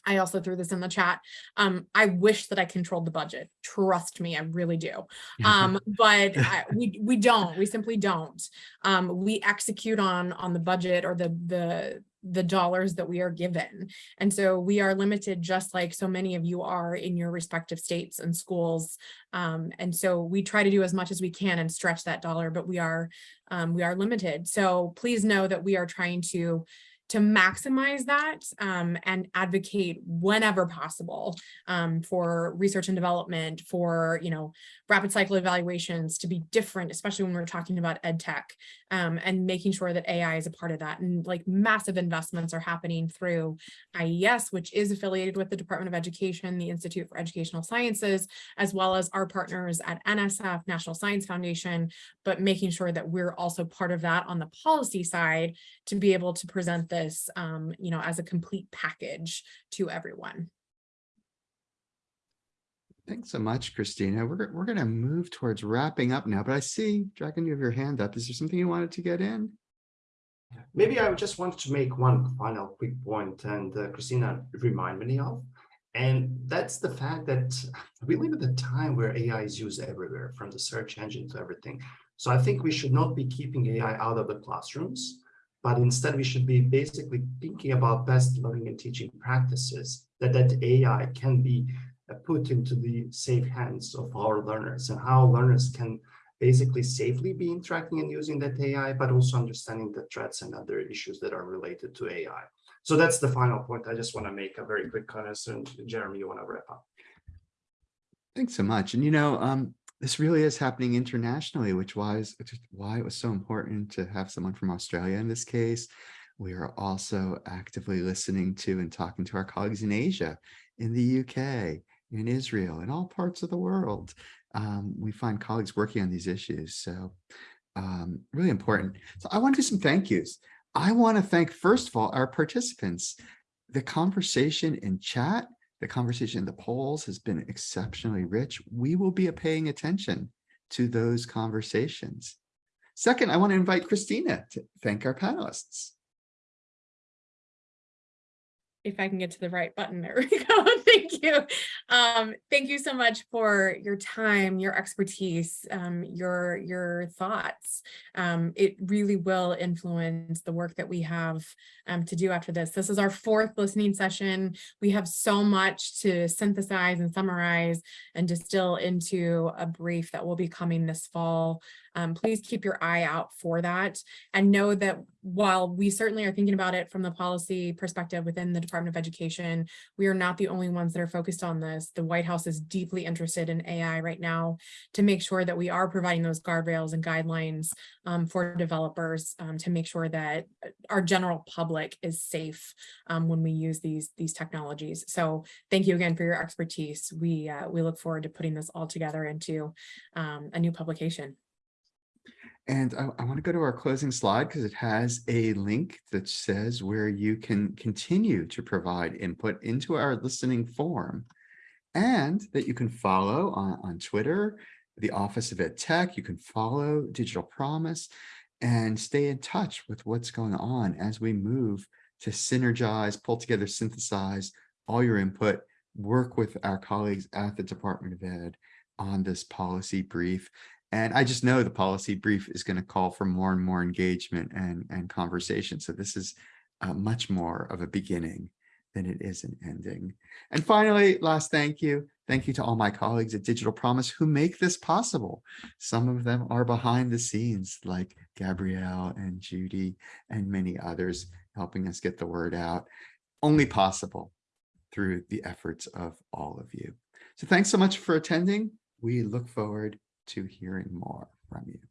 I also threw this in the chat. Um, I wish that I controlled the budget. Trust me, I really do. Um, but I, we we don't. We simply don't. Um, we execute on on the budget or the the the dollars that we are given. And so we are limited just like so many of you are in your respective states and schools. Um, and so we try to do as much as we can and stretch that dollar, but we are um, we are limited. So please know that we are trying to to maximize that um, and advocate whenever possible um, for research and development, for, you know, rapid cycle evaluations to be different, especially when we're talking about ed tech um, and making sure that AI is a part of that. And like massive investments are happening through IES, which is affiliated with the Department of Education, the Institute for Educational Sciences, as well as our partners at NSF, National Science Foundation, but making sure that we're also part of that on the policy side to be able to present this, um, you know, as a complete package to everyone. Thanks so much, Kristina. We're, we're going to move towards wrapping up now, but I see, Dragan, you have your hand up. Is there something you wanted to get in? Maybe I just wanted to make one final quick point, and uh, Kristina remind me of. And that's the fact that we live at a time where AI is used everywhere, from the search engine to everything. So I think we should not be keeping AI out of the classrooms, but instead we should be basically thinking about best learning and teaching practices that that AI can be uh, put into the safe hands of our learners and how learners can basically safely be interacting and using that AI, but also understanding the threats and other issues that are related to AI. So that's the final point. I just want to make a very quick comment. Jeremy, you want to wrap up? Thanks so much. And you know, um, this really is happening internationally, which was is why it was so important to have someone from Australia in this case. We are also actively listening to and talking to our colleagues in Asia, in the UK, in Israel, in all parts of the world. Um, we find colleagues working on these issues. So um, really important. So I want to do some thank yous. I want to thank, first of all, our participants. The conversation in chat the conversation in the polls has been exceptionally rich. We will be paying attention to those conversations. Second, I want to invite Kristina to thank our panelists. if I can get to the right button, there we go. thank you. Um, thank you so much for your time, your expertise, um, your your thoughts. Um, it really will influence the work that we have um, to do after this. This is our fourth listening session. We have so much to synthesize and summarize and distill into a brief that will be coming this fall. Um, please keep your eye out for that and know that while we certainly are thinking about it from the policy perspective within the Department of Education, we are not the only ones that are focused on this. The White House is deeply interested in AI right now to make sure that we are providing those guardrails and guidelines um, for developers um, to make sure that our general public is safe um, when we use these, these technologies. So thank you again for your expertise. We, uh, we look forward to putting this all together into um, a new publication. And I, I want to go to our closing slide because it has a link that says where you can continue to provide input into our listening form and that you can follow on, on Twitter, the Office of Ed Tech, you can follow Digital Promise and stay in touch with what's going on as we move to synergize, pull together, synthesize all your input, work with our colleagues at the Department of Ed on this policy brief and I just know the policy brief is going to call for more and more engagement and, and conversation. So this is uh, much more of a beginning than it is an ending. And finally, last thank you. Thank you to all my colleagues at Digital Promise who make this possible. Some of them are behind the scenes like Gabrielle and Judy and many others helping us get the word out. Only possible through the efforts of all of you. So thanks so much for attending. We look forward to hearing more from you.